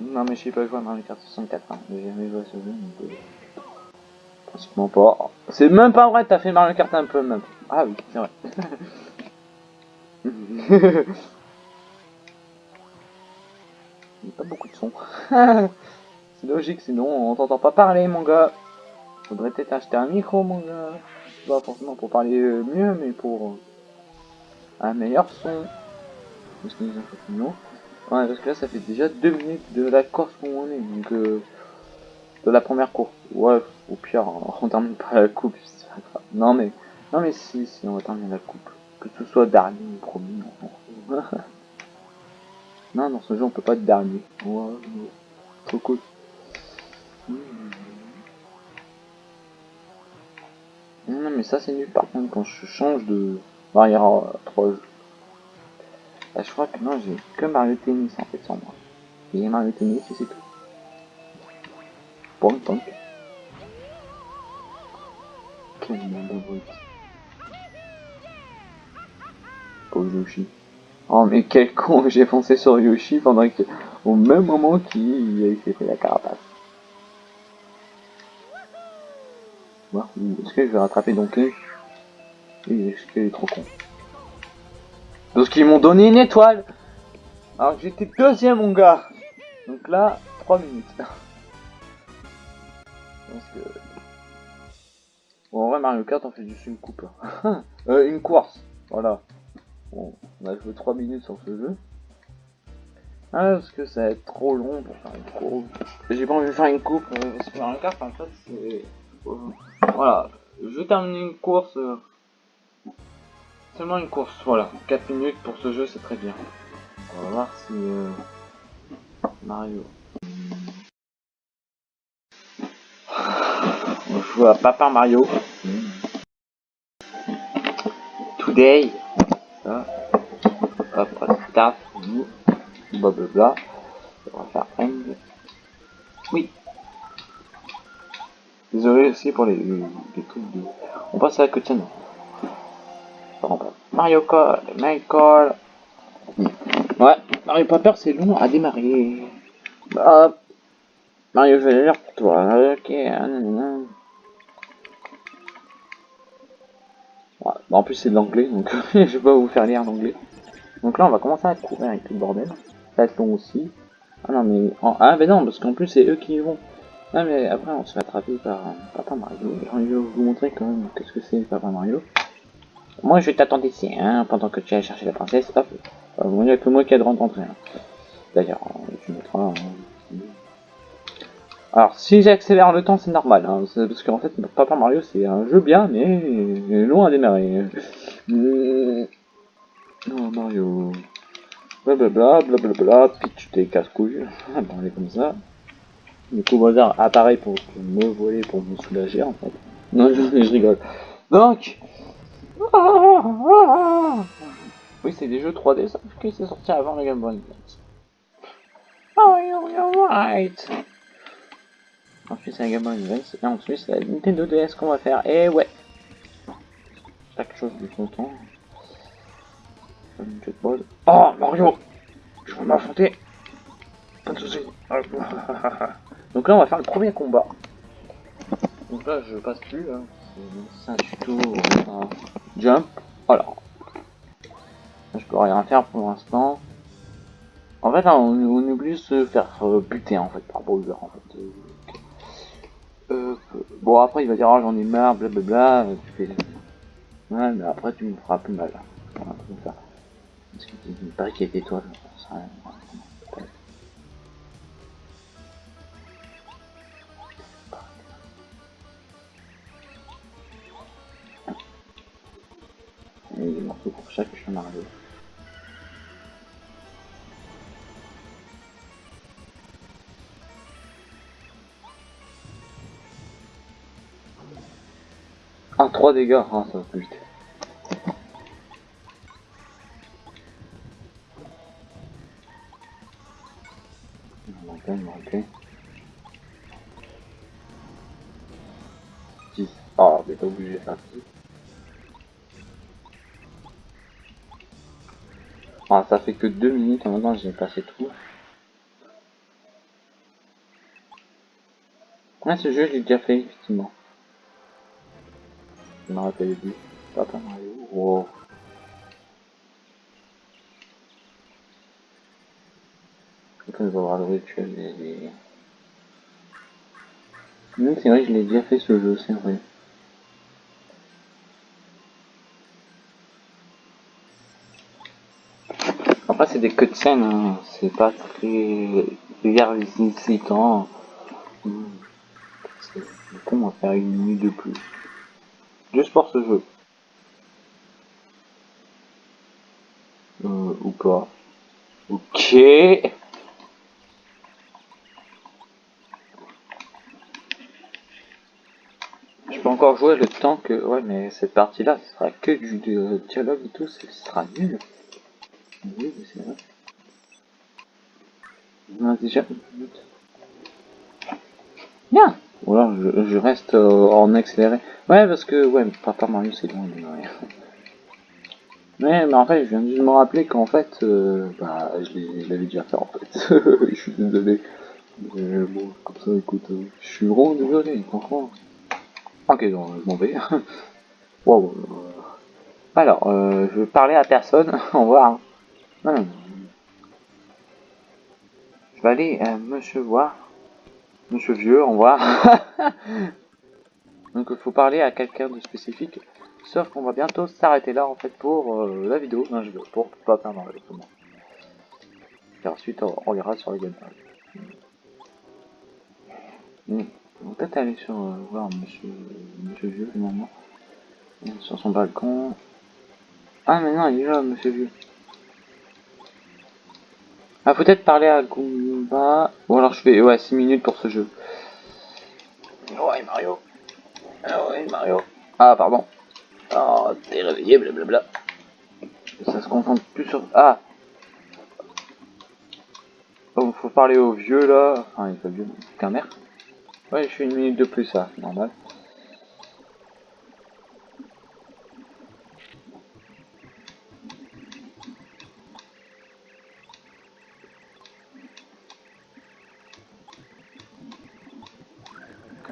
Non, mais je sais pas jouer à Mario Kart 64, hein. j'ai jamais joué à ce jeu. Donc, euh... Pratiquement pas. C'est même pas vrai, t'as fait Mario Kart un peu même. Ah oui, c'est vrai. Il n'y a pas beaucoup de son. c'est logique, sinon on t'entend pas parler, mon gars. Faudrait peut-être acheter un micro, mon gars. Pas forcément pour parler mieux, mais pour un meilleur son. Parce que Ouais, parce que là, ça fait déjà deux minutes de la course où on est, donc euh, de la première course. Ouais, au pire, on termine pas la coupe, Non mais, non mais si, si, on va terminer la coupe. Que ce soit dernier ou premier, non. non, dans ce jeu, on peut pas être dernier. Ouais, trop cool. Non, mais ça, c'est nul. Par contre, quand je change de barrière 3 Là, je crois que non, j'ai que Mario Tennis en fait sans moi. J'ai Mario Tennis et c'est tout. Bon, donc. Quel monde de Yoshi. Oh mais quel con, j'ai foncé sur Yoshi pendant que, au même moment qu'il s'est fait la carapace. Est-ce que je vais rattraper Donkey Est-ce qu'il est trop con Parce qu'ils m'ont donné une étoile Alors que j'étais deuxième mon gars Donc là, 3 minutes. Bon, en vrai Mario Kart on fait juste une coupe. euh, une course, voilà. Bon, on a joué 3 minutes sur ce jeu. Ah, parce que ça va être trop long pour faire une coupe. J'ai pas envie de faire une coupe euh, parce que Mario Kart, en fait, c'est... Euh, voilà, je termine une course. Seulement une course, voilà. 4 minutes pour ce jeu, c'est très bien. On va voir si... Euh, Mario... joue à Papa Mario. Today. Ça. Hop, start. Blablabla. On va faire end. Oui. Désolé aussi pour les, trucs de... On passe à la Mario Kart, Michael. Ouais, Mario Paper c'est long à démarrer. Hop. Mario, je vais pour toi. Ok. Ouais, en plus c'est de l'anglais, donc je vais pas vous faire lire l'anglais. Donc là on va commencer à courir avec tout le bordel. Ça va long aussi. Ah non mais... Ah ben non, parce qu'en plus c'est eux qui y vont. Ah mais après on se fait attraper par Papa Mario. J'ai envie de vous montrer quand même qu'est-ce que c'est Papa Mario. Moi je t'attends ici, hein, pendant que tu ailles chercher la princesse. Hop. Euh, il n'y a que moi qui a de rentrer. Hein. D'ailleurs, tu mettras... Hein. Alors, si j'accélère le temps, c'est normal, hein, parce qu'en fait, Papa Mario, c'est un jeu bien, mais loin à démarrer. Oh, Mario... Blablabla, blablabla, pitch tes casse-couilles, on est comme ça. Du coup, Mozart apparaît pour me voler, pour me soulager, en fait. Non, je rigole. Donc... Oui, c'est des jeux 3D, ça, que c'est sorti avant la Game Boy Advance. Oh, you're right. Ensuite, c'est la Game Boy et ensuite, c'est la Nintendo DS qu'on va faire. Et ouais. Pas quelque chose de content. Oh, Mario Je vais m'affronter. Pas de soucis. Donc là, on va faire le premier combat. Donc là, je passe plus. Hein. Un tuto. Jump. Voilà. Je peux rien faire pour l'instant. En fait, on, oublie de se faire euh, buter en fait par Bowser. En fait. Euh, bon, après, il va dire, oh, j'en ai marre, blablabla. Tu fais. Mais après, tu me feras plus mal. Ça. Parce qu'il paraît qu'il y a des étoiles. Ça, et des morceaux pour chaque Mario. Ah, 3 dégâts, ah, ça va plus vite. On va manquer. 10. Ah, mais pas obligé de faire 10. Ah, ça fait que 2 minutes, en maintenant j'ai passé tout. Ah, ce jeu, j'ai déjà fait, effectivement. Je me rappelle du Papa Mario. Wow. Quand je vais voir le rituel des... c'est vrai, je l'ai déjà fait ce jeu, c'est vrai. C'est des cutscenes, hein. c'est pas très excitant. C'est con, on va faire une minute de plus. Juste pour ce jeu. Euh, ou pas. Ok. Je peux encore jouer le temps que... Ouais, mais cette partie-là, ce sera que du dialogue et tout, ce sera nul. Oui, c'est vrai. On a déjà une minute. Bien Ou alors je, je reste euh, en accéléré. Ouais, parce que, ouais, Papa Mario c'est loin de rien. Mais, mais en fait, je viens de me rappeler qu'en fait, euh, bah, je l'avais déjà fait en fait. je suis désolé. Mais bon, comme ça, écoute, euh, je suis vraiment désolé, franchement. Ok, donc je m'en vais. wow. Alors, euh, je vais parler à personne, on va Je vais aller, euh, monsieur voir. Monsieur vieux, on voit. Donc il faut parler à quelqu'un de spécifique. Sauf qu'on va bientôt s'arrêter là en fait pour euh, la vidéo. Non, je veux pour pas perdre le Et ensuite on, on ira sur le gameplay. Hmm. On va peut-être aller sur euh, voir monsieur, monsieur vieux finalement. Sur son balcon. Ah mais non il est là monsieur vieux. Ah, peut-être parler à Goomba. Bon, alors je fais ouais, 6 minutes pour ce jeu. Ouais, Mario. Ah ouais, Mario. Ah, pardon. Oh, t'es réveillé, blablabla. Ça se concentre plus sur... Ah Oh, faut parler au vieux, là. Enfin, il est pas vieux, qu'un mère. Ouais, je suis une minute de plus, ça, normal.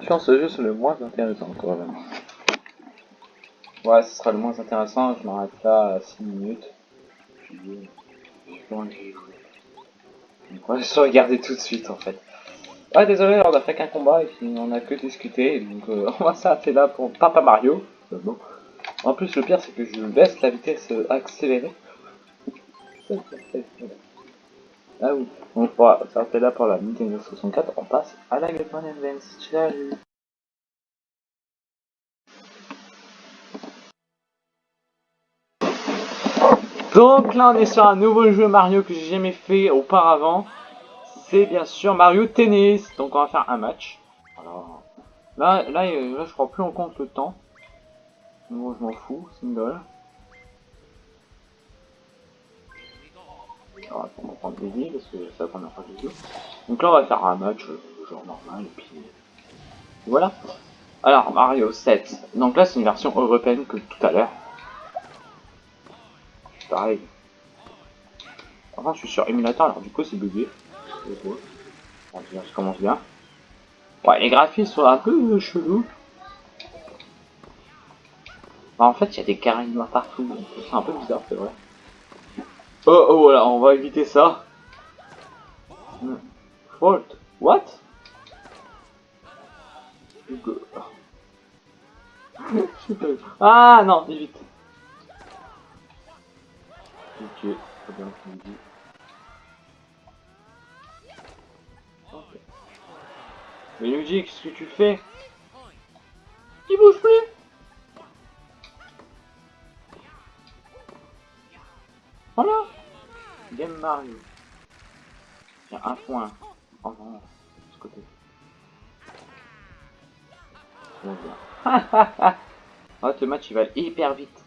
Ce jeu c'est le moins intéressant quand même. Ouais, ce sera le moins intéressant, je m'arrête là à 6 minutes. Puis, Ouais, je vais regarder tout de suite en fait. Ouais, désolé, on a fait qu'un combat et puis on a que discuté, donc euh, on va s'arrêter là pour Papa Mario. Euh. En plus, le pire c'est que je baisse la vitesse accélérée. Ah oui, on va s'arrêter là pour la Nintendo 64, on passe à la Game Boy Advance. Ciao Donc là on est sur un nouveau jeu Mario que j'ai jamais fait auparavant. C'est bien sûr Mario Tennis. Donc on va faire un match. Alors, là, là, je prends plus en compte le temps. Moi je m'en fous, single. Je. Donc là on va faire un match euh, genre normal et puis voilà. Alors Mario 7. Donc là c'est une version européenne que tout à l'heure pareil. Enfin, je suis sur émulateur, alors du coup, c'est bugué. Ça commence bien. Ouais, les graphismes sont un peu chelous. Bah, en fait, il y a des carrés noirs partout, c'est un peu bizarre, c'est vrai. Oh, oh, voilà, on va éviter ça. Fault. What? Ah non, évite. Ok, très bien. Mais Luigi, qu'est-ce que tu fais? Il bouge plus Voilà Game Mario. Il y a un point. Oh non, de ce côté. Oh, ce match il va hyper vite.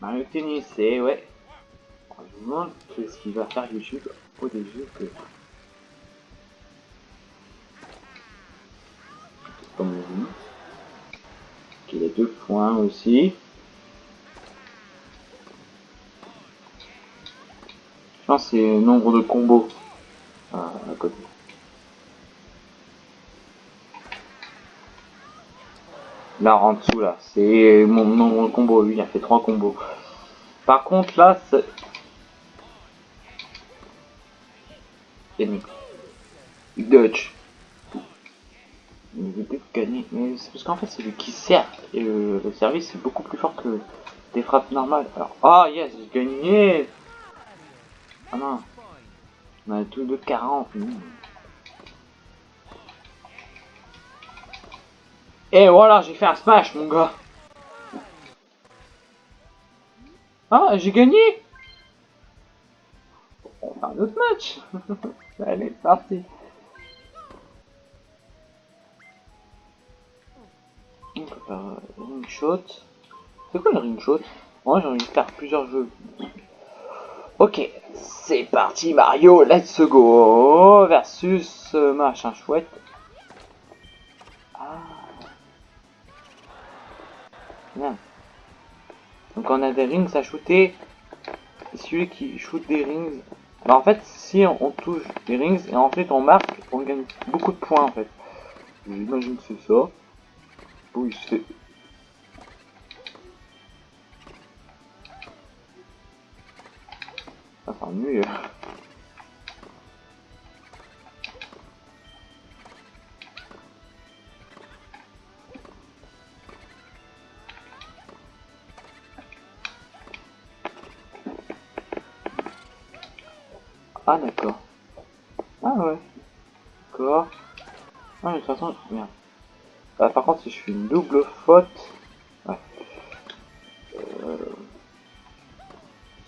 Mario Tennis, et ouais. Je me demande ce qu'il va faire YouTube au début que. Comme. Qu'il a deux points aussi. C'est nombre de combos à côté. Là, en dessous, là, c'est mon nombre de combos. Lui, il a fait trois combos. Par contre, là, c'est... Dodge. Il veut gagner. Mais c'est parce qu'en fait, c'est lui qui sert. Et le, service, c'est beaucoup plus fort que des frappes normales. Alors, ah, yes, j'ai gagné Ah non. On a tout de 40. Et voilà, j'ai fait un smash, mon gars. Ah, j'ai gagné On va un autre match. Allez, parti. On peut faire ring shot. C'est quoi le ring shot? Moi, j'ai envie de faire plusieurs jeux. Ok, c'est parti Mario, let's go versus euh, machin chouette. Donc on a des rings à shooter. Celui qui shoot des rings. Bah en fait si on, touche des rings et ensuite on marque, on gagne beaucoup de points en fait. J'imagine que c'est ça. Oui c'est... S'ennuie. Ah d'accord. Ah ouais. D'accord. Ah mais de toute façon, merde. Bah, par contre si je fais une double faute.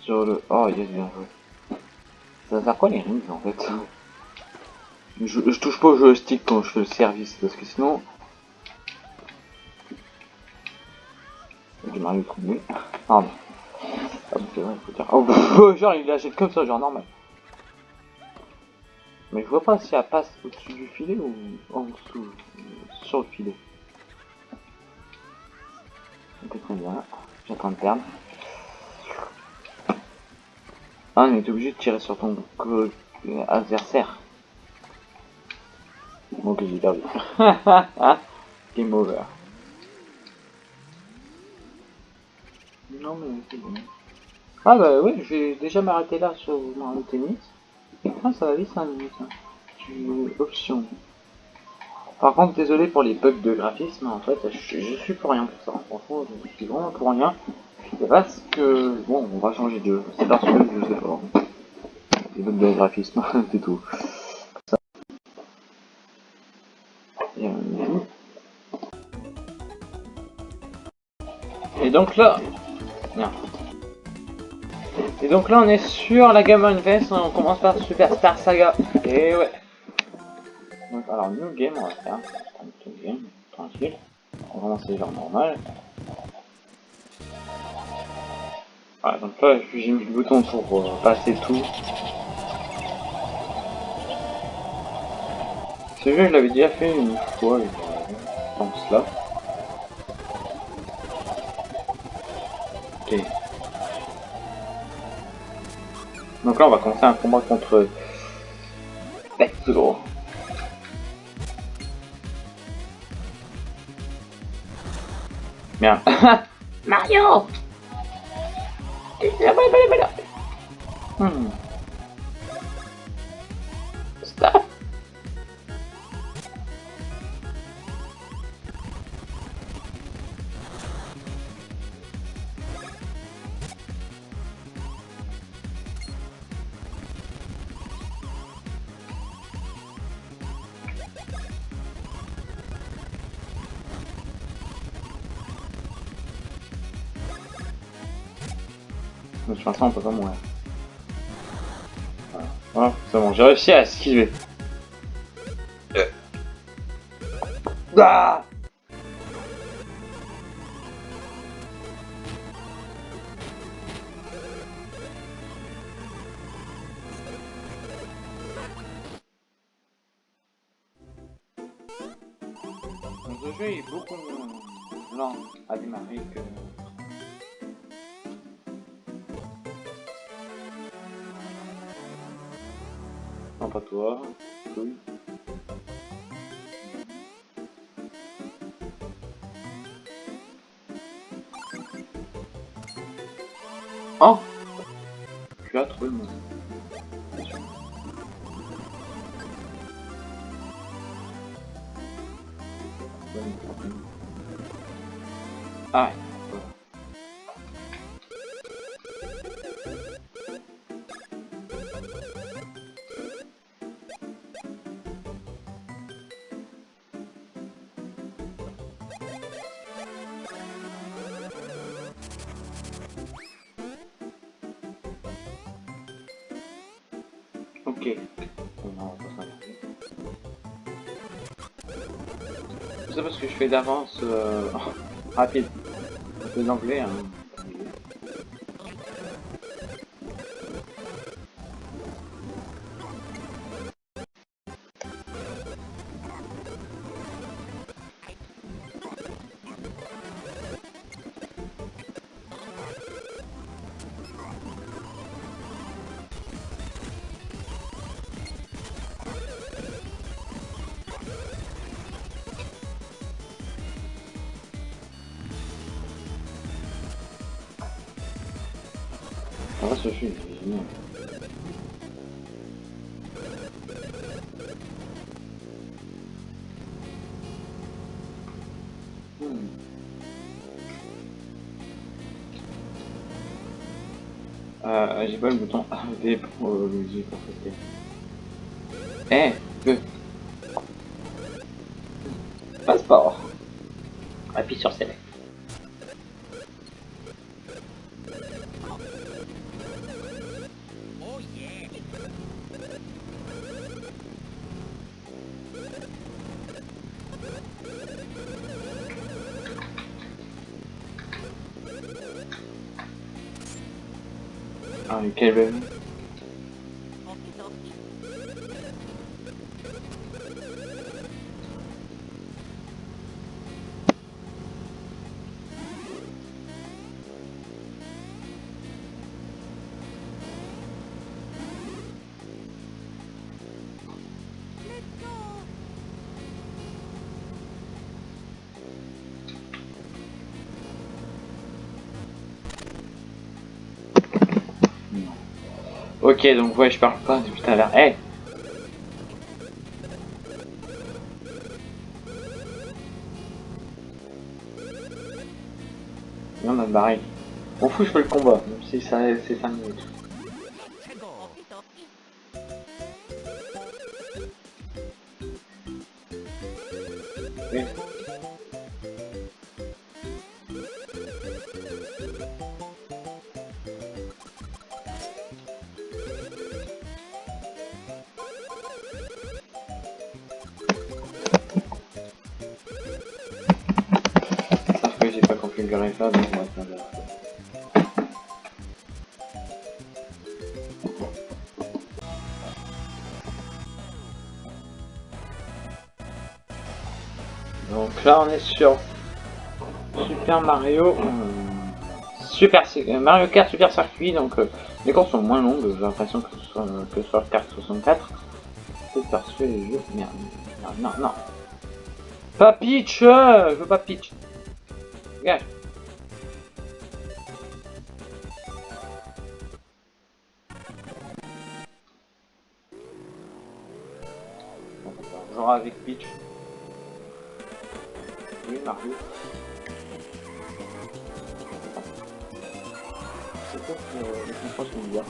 Sur le... Oh yes bien joué. Ça va faire quoi les rings en fait Je, je touche pas au joystick quand je fais le service, parce que sinon... J'ai Mario trop nul. Pardon. Ah, c'est vrai, faut dire. Oh, bah, genre, il l'achète comme ça, genre normal. Mais je vois pas si elle passe au-dessus du filet ou en dessous, sur le filet. Très bien. Train de perdre. Ah, on est obligé de tirer sur ton adversaire. Ok, j'ai perdu. Game over. Non, mais c'est bon. Ah bah oui, je vais déjà m'arrêter là sur Mario Tennis. Ah, ça va vite 5 minutes. Hein. Tu... Option. Par contre, désolé pour les bugs de graphisme, en fait, je, je suis pour rien pour ça. Franchement, je suis vraiment pour rien. C'est parce que... Bon, on va changer de jeu. C'est parce que je sais pas. Les bugs de graphisme, c'est tout. Et, euh, donc là... Et donc là on est sur la Game Invest, on commence par Super Star Saga. Et ouais. Donc alors new game on va faire. Tranquille. On va lancer genre normal. Voilà, donc là j'ai mis le bouton pour euh, passer tout. Ce jeu je l'avais déjà fait une fois, je pense là. Ok. Donc là, on va commencer un combat contre Petro. Merde. Mario やばいやばいやばいうん。De toute façon, on peut pas mourir. Voilà, voilà c'est bon, j'ai réussi à esquiver. Ah toi. Oui. D'avance euh, rapide. D'anglais. Hein. Ah, ce film, c'est génial. Hmm. Euh, j'ai pas le bouton V pour euh, le J pour fêter. Eh, que? Passeport. Appuie sur Select. Ah, mais Ok, donc ouais, je parle pas depuis tout à l'heure. Hey Non, on a barré. On fout, je fais le combat, même si c'est 5 minutes. Sur Super Mario euh, Super euh, Mario Kart Super Circuit donc euh, les courses sont moins longues j'ai l'impression que ce soit que soit Kart 64 peut-être parce que les jeux merde non non pas euh, je veux pas Peach Dégage. Genre avec Peach. Oui, Mario. C'est quoi que euh, les contrôles sont bizarres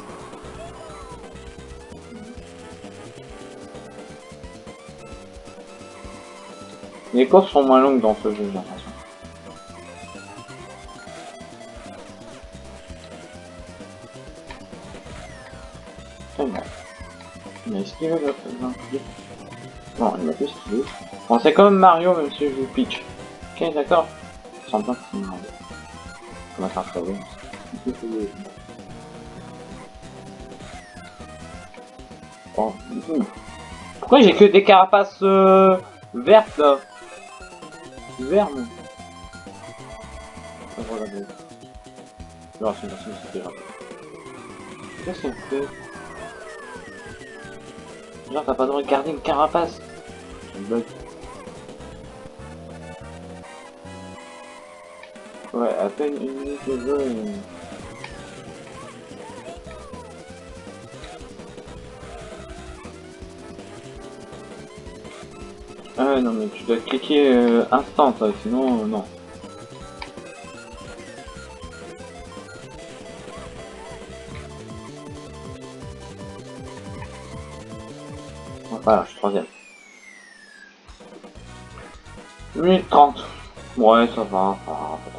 Les courses sont moins longues dans ce jeu, j'ai l'impression. Bien. Mais est-ce qu'il veut Non, il m'a plus ce qu'il veut. Bon, c'est comme Mario, même si je joue Peach. Ok, d'accord. Je sens bien que c'est faire un problème. Bon, hum. Pourquoi j'ai que des carapaces euh, vertes là Ah, voilà. Non, c'est merci, c'était grave. Qu'est-ce que c'est Genre, t'as pas le droit de garder une carapace C'est bug. Ouais, à peine une minute de jeu. Ah non mais tu dois cliquer euh, instant ça, sinon euh, non. Voilà, je suis troisième. 1 minute 30. Ouais, ça va, ça va,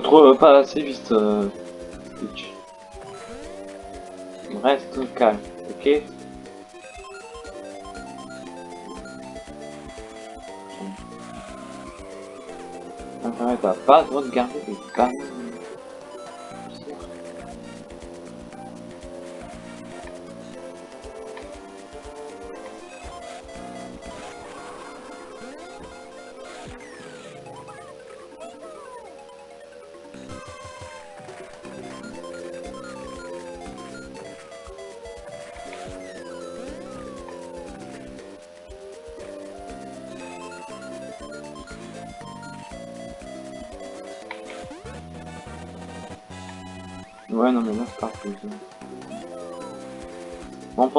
trop, pas assez vite. Euh. Reste calme, ok? Intérêt, t'as pas le droit de garder des cannes.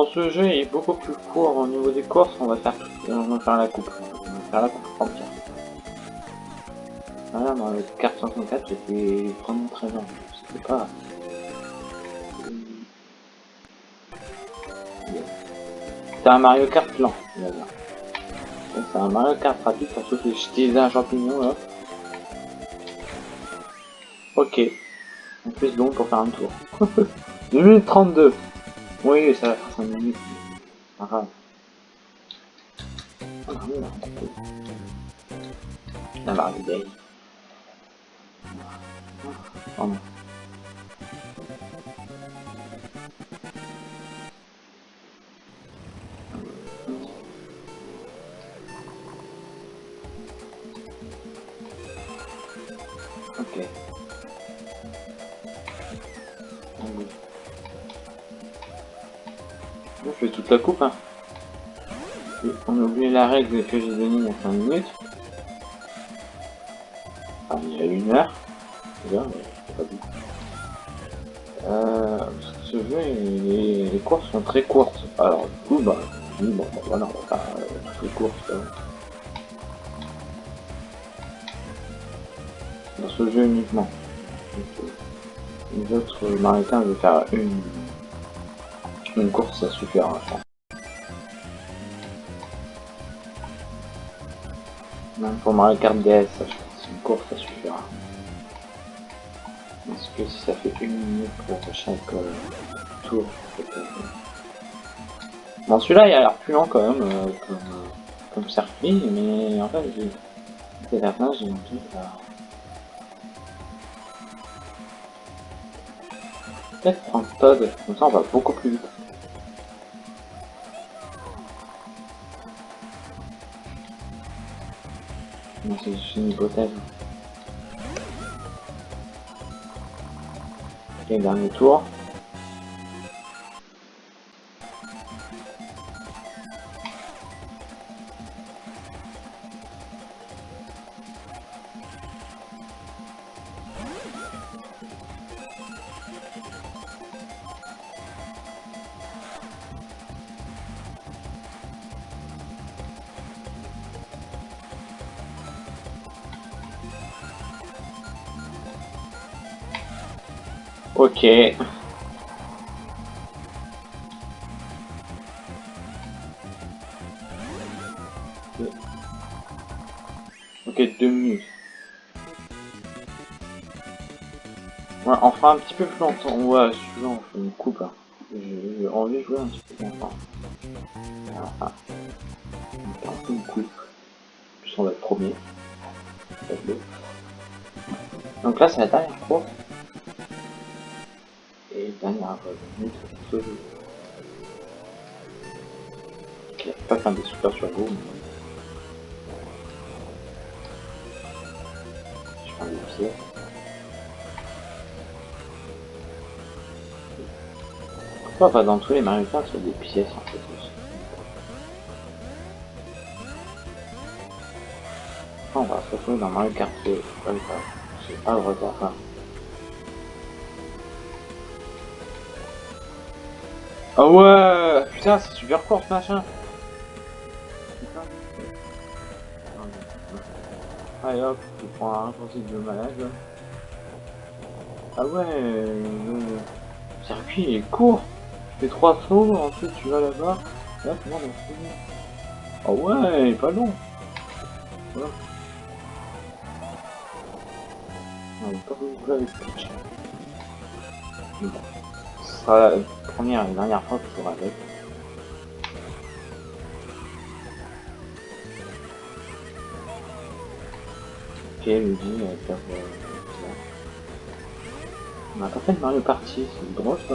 Bon, ce jeu, est beaucoup plus court au niveau des courses. On va faire, la coupe. On va faire la prendre Voilà, dans le carte 64, j'étais vraiment très bien. C'était pas... C'est un Mario Kart lent, C'est un Mario Kart rapide parce que j'ai un champignon là. Ok. En plus donc pour faire un tour. 2 minutes 32. Oui, ça va faire 5 minutes. Pas grave. La Mario Day. Oh Je fais toute la coupe, hein. On a oublié la règle que j'ai donnée il y a 5 minutes. Enfin, il y a une heure. Déjà, mais pas dit. Euh, ce jeu, les, les, courses sont très courtes. Alors, du coup, bah, je dis, bon, bah, voilà, on va faire euh, toutes les courses. dans ce jeu uniquement. Les autres maritains, je vais faire une, une course, suffira, je pense. Même pour Mario Kart DS, pense une course, ça suffira. Parce que si ça fait une minute pour chaque euh, tour, Bon, celui-là, il a l'air plus lent quand même, euh, comme, euh, comme circuit, mais en fait, j'ai... la fin, j'ai envie de... peut-être prendre Todd, comme ça on va beaucoup plus vite. c'est juste une hypothèse. Ok, dernier tour. Ok. Ok, minutes. Ouais, on fera un petit peu plus longtemps. Ouais, suivant, on fait une coupe. Hein. J'ai envie de jouer un petit peu longtemps. Enfin, on fait une coupe. Plus on va être premier. Donc là, c'est la dernière fois ce jeu. Ok, pas faire des super sur vous. Je des pieds. Pourquoi pas dans tous les Mario sur des pièces en fait aussi On va se retrouver dans Mario Kart 2. C'est pas le retard. Ah ouais Putain, c'est super court ce machin Allez hop, tu prends un raccourci de malade. Ah ouais, le circuit est court. Tu fais trois sauts, ensuite tu vas là-bas. Là, tu Ah ouais, il est pas long. Voilà. Pas. Bon. Ce sera première et dernière fois que je joue avec. Ok, Luigi, euh, on a pas fait de Mario Party, c'est drôle ça.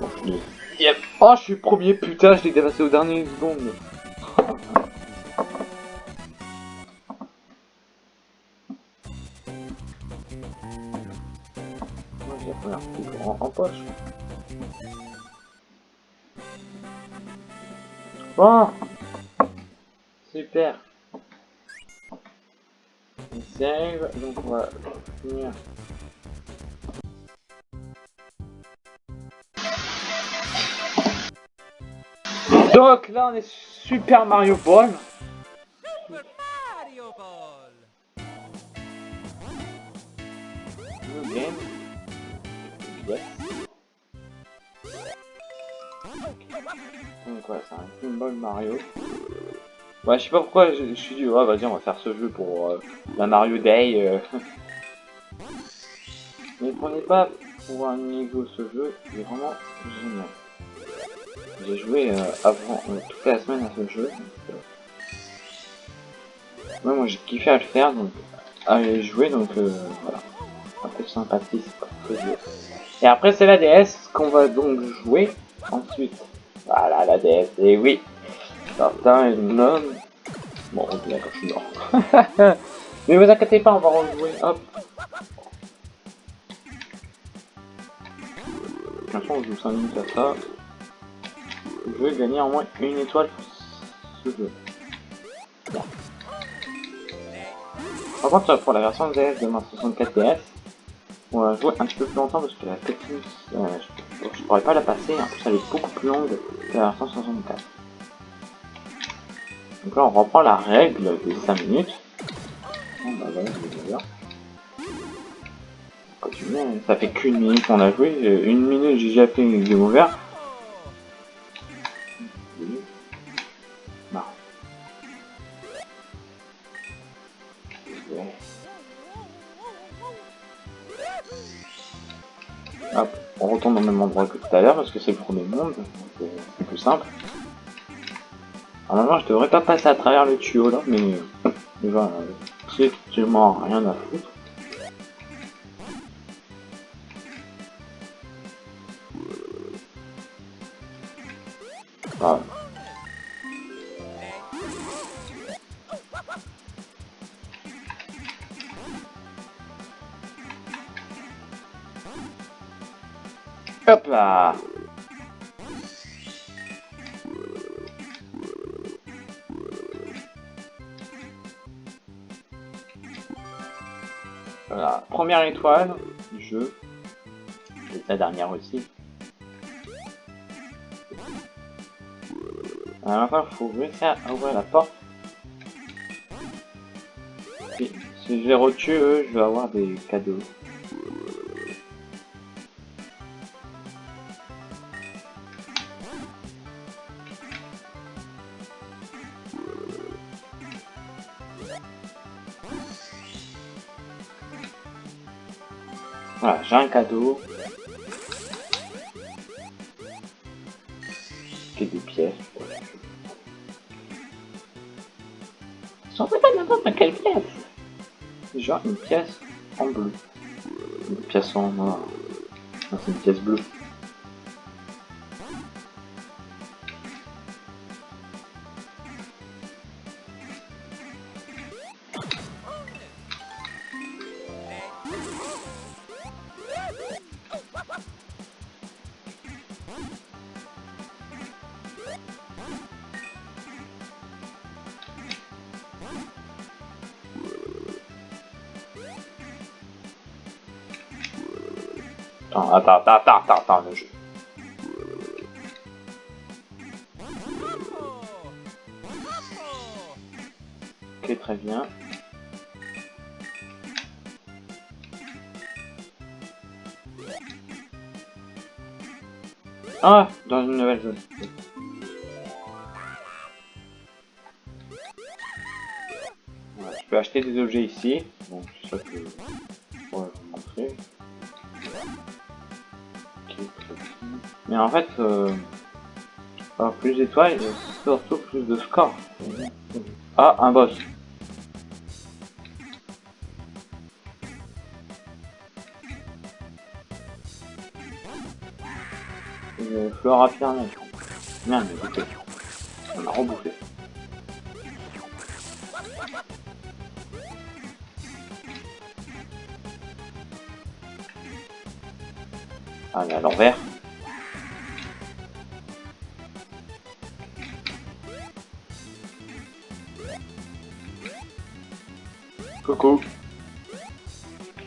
Bon, je. Yep. Oh, je suis premier, putain, je l'ai dépassé au dernier seconde. Bon. Super. Il save, donc on va finir. Donc là on est Super Mario Ball c'est un Pinball Mario. Ouais, je sais pas pourquoi je, suis dit, ouais, vas-y, on va faire ce jeu pour euh, la Mario Day. euh. Mais prenez pas pour un ego ce jeu, il vraiment génial. J'ai joué euh, avant, toute la semaine à ce jeu. donc, ouais, moi j'ai kiffé à le faire, donc à y jouer, donc voilà. Un peu dur. Et après c'est la DS qu'on va donc jouer ensuite. Voilà la DS, et oui. Certains nomme. Bon, on d'accord, je suis mort. Mais vous inquiétez pas, on va rejouer. Hop. De toute façon, on joue 5 minutes à ça. Je veux gagner au moins une étoile ce jeu. Par contre, pour la version DS de ma 64 DS, on va jouer un petit peu plus longtemps parce que la technique, euh, je pourrais pas la passer. En plus, elle est beaucoup plus longue que la version 64. Donc là, on reprend la règle des 5 minutes. Bah hein. ça fait qu'une minute qu'on a joué. Euh, Une minute, j'ai déjà fait une game over. On retourne au même endroit que tout à l'heure parce que c'est le premier monde, c'est plus simple. Normalement, je devrais pas passer à travers le tuyau là, mais voilà, c'est strictement rien à foutre. Hop là Voilà, première étoile du jeu. Et la dernière aussi. Alors maintenant, il faut réussir à ouvrir la porte. Si, je les retue, eux, je vais avoir des cadeaux. Voilà, j'ai un cadeau. Qui est des pièces. J'en pas n'importe quelle pièce. Genre une pièce en bleu. Une pièce en noir. C'est une pièce bleue. Attends, attends, attends, attends, attends, le jeu. Ok, très bien. Ah, dans une nouvelle zone. Je peux acheter des objets ici. Mais en fait, euh, plus d'étoiles, et surtout plus de score. Ah, un boss. Flora Pyramide. Merde, écoutez.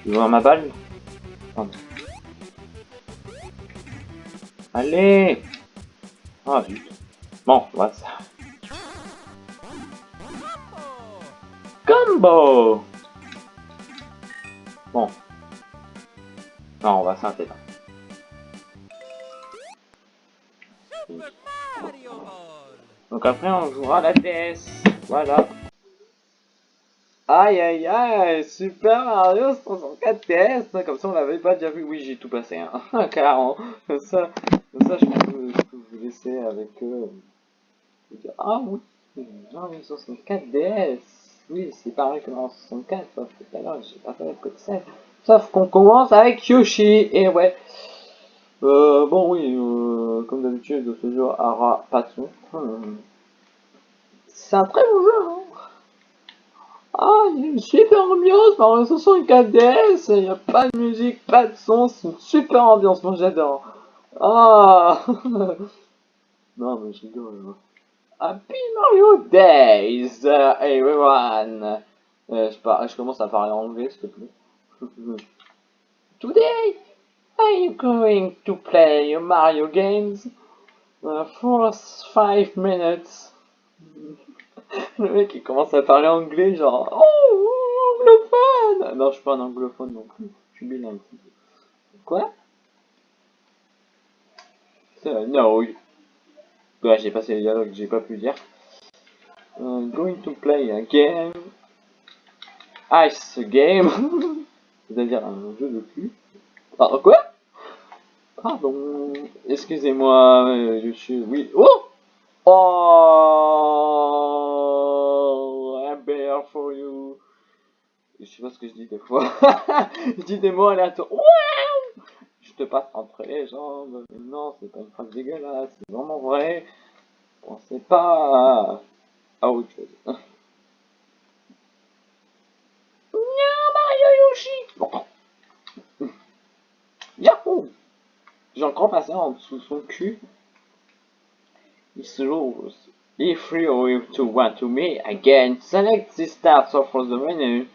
Tu veux ma balle Pardon. Allez Ah, zut. Bon, voilà ça. Combo Bon. Non, on va s'arrêter là. Donc après, on jouera la DS. Voilà. Aïe aïe aïe, Super Mario 64 DS, comme ça on l'avait pas déjà vu, oui j'ai tout passé, hein, carrément, ça, ça je peux, vous laisser avec eux, ah oui, Mario 64 DS, oui c'est pareil que Mario 64, sauf que tout à l'heure j'ai pas fait le code 7, sauf qu'on commence avec Yoshi, et ouais, euh, bon oui, euh, comme d'habitude ce jeu aura pas de hmm. c'est un très bon jeu, hein ah, il y a une super ambiance Mario 64 DS, il n'y a pas de musique, pas de son, c'est une super ambiance, moi j'adore. Ah Non mais je rigole. Happy Mario Days, uh, everyone euh, je, commence à parler anglais, s'il te plaît. Today, I'm going to play Mario games? Uh, for 5 minutes. Le mec il commence à parler anglais, genre Oh, anglophone Non, je suis pas un anglophone non plus, je suis bilingue. Quoi? Oui. Ouais, j'ai passé les dialogues, j'ai pas pu dire. Uh, going to play a game. Ice game. C'est-à-dire un jeu de cul. Ah, quoi? Pardon. Excusez-moi, euh, je suis... Oui. Oh Oh, I'm Je sais pas ce que je dis des fois. je dis des mots aléatoires. Wow je te passe entre les jambes. non, c'est pas une phrase dégueulasse. C'est vraiment vrai. Pensez pas à autre chose. Mario Yoshi Bon. Yahoo J'ai encore passé en dessous son cul rules. If you want to meet again, select the start from the menu.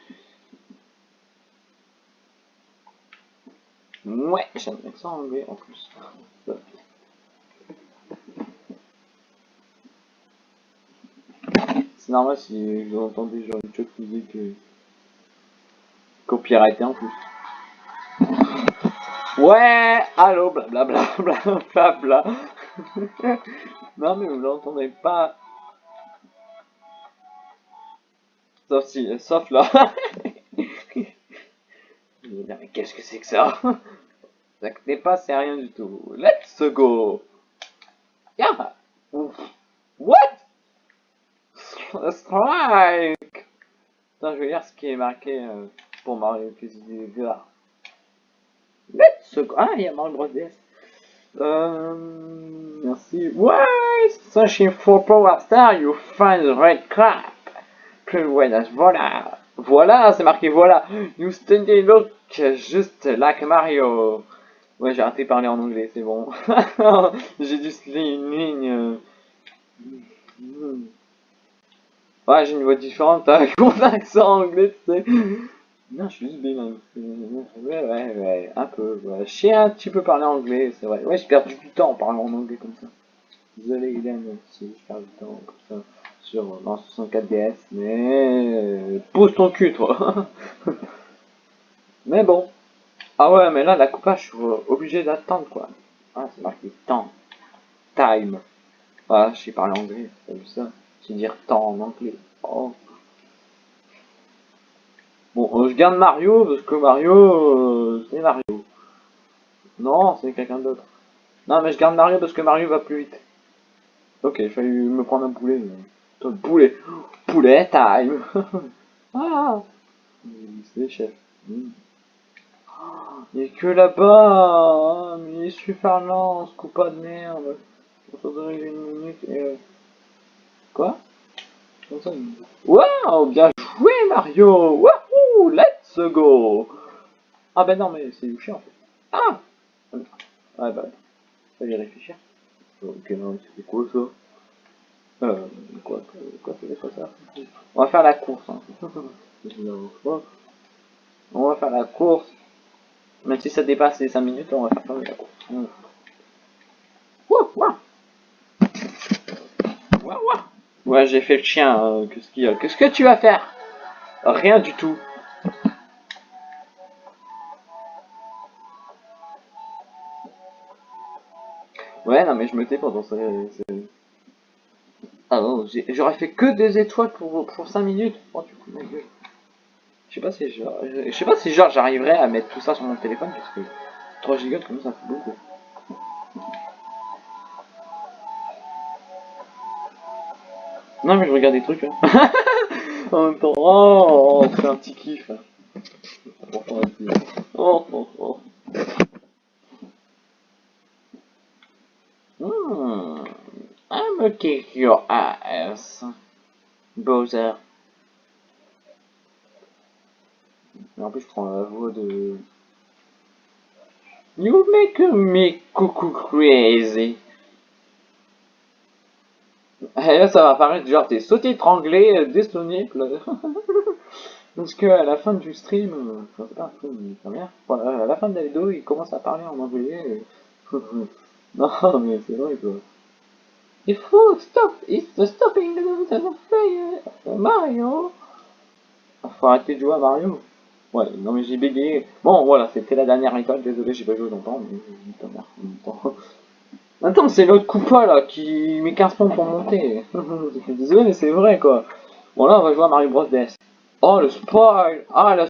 Ouais, j'ai un accent anglais en plus. C'est normal si vous entendez genre une choc musique euh, copyrighté en plus. Ouais, allô, blablabla, blablabla. non, mais vous l'entendez pas. Sauf si, sauf là. mais qu'est-ce que c'est que ça? N'est pas, c'est rien du tout. Let's go Yeah What? Strike Attends, je vais lire ce qui est marqué euh, pour Mario Plus Let's go Ah, il y a Mario Bros. Euh, merci. Ouais, searching for Power Star, you find red crap. Voilà, voilà. Voilà, c'est marqué voilà. You study look just like Mario. Ouais, j'ai arrêté de parler en anglais, c'est bon. j'ai dû une ligne. Ouais, j'ai une voix différente avec mon accent anglais, tu sais? Non, je suis juste bilingue. Ouais, ouais, ouais, un peu. Je sais un petit peu parler anglais, c'est vrai. Ouais, j'ai perdu du temps en parlant en anglais comme ça. Désolé, Hélène, si je perds du temps comme ça sur dans 64 DS, mais pousse ton cul, toi. mais bon. Ah ouais, mais là, la coupage, je suis obligé d'attendre, quoi. Ah, c'est marqué temps. Time. Ah, je sais parler anglais, vu ça? C'est dire temps en anglais. Oh. Bon, euh, je garde Mario, parce que Mario, euh, c'est Mario. Non, c'est quelqu'un d'autre. Non, mais je garde Mario parce que Mario va plus vite. Ok, il fallait me prendre un poulet. Toi, poulet. Poulet time. ah C'est chef. Il est que là-bas. Mais il est super lent, ce coup pas de merde. Ça durer une minute et... Euh, quoi? Waouh, bien joué Mario Let's go Ah ben non, mais c'est Yoshi en fait. Ah Ouais bah, fallait réfléchir. Ok, non, c'est quoi ça? Euh, quoi, quoi, c'est quoi ça? On va faire la course. Hein. on va faire la course. Même si ça dépasse les 5 minutes, on va faire la course. Ouais, j'ai fait le chien. euh, Qu'est-ce qu'il y a? Qu'est-ce que tu vas faire? Rien du tout. Ouais, non, mais je me tais pendant ça. c'est- Ah non, j'aurais fait que des étoiles pour, pour 5 minutes. Oh, du coup, ma gueule. Je sais pas si genre, je sais pas si j'arriverai à mettre tout ça sur mon téléphone parce que 3 gigas comme ça fait beaucoup. Non mais je regarde des trucs. Hein. en même temps, oh, c'est un petit kiff. Oh, oh, oh. Hmm. I'm kick your ass, Bowser. En plus, je prends la voix de. You make me cuckoo crazy. Et là, ça va apparaître genre t'es sauté étranglé, euh, disponible. Parce que à la fin du stream, euh, enfin, c'est pas un stream, voilà, à la fin de la vidéo, il commence à parler en anglais. et- non, mais c'est vrai quoi. Il faut stop, it's the stopping the player Mario. Faut arrêter de jouer à Mario. Ouais, non mais j'ai bégayé. Bon, voilà, c'était la dernière étoile, désolé, j'ai pas joué longtemps, mais même temps. Attends, c'est l'autre Koopa là qui met 15 points pour monter. Désolé, mais c'est vrai quoi. Bon, là, on va jouer à Mario Bros. DS. Oh, le spoil Ah, le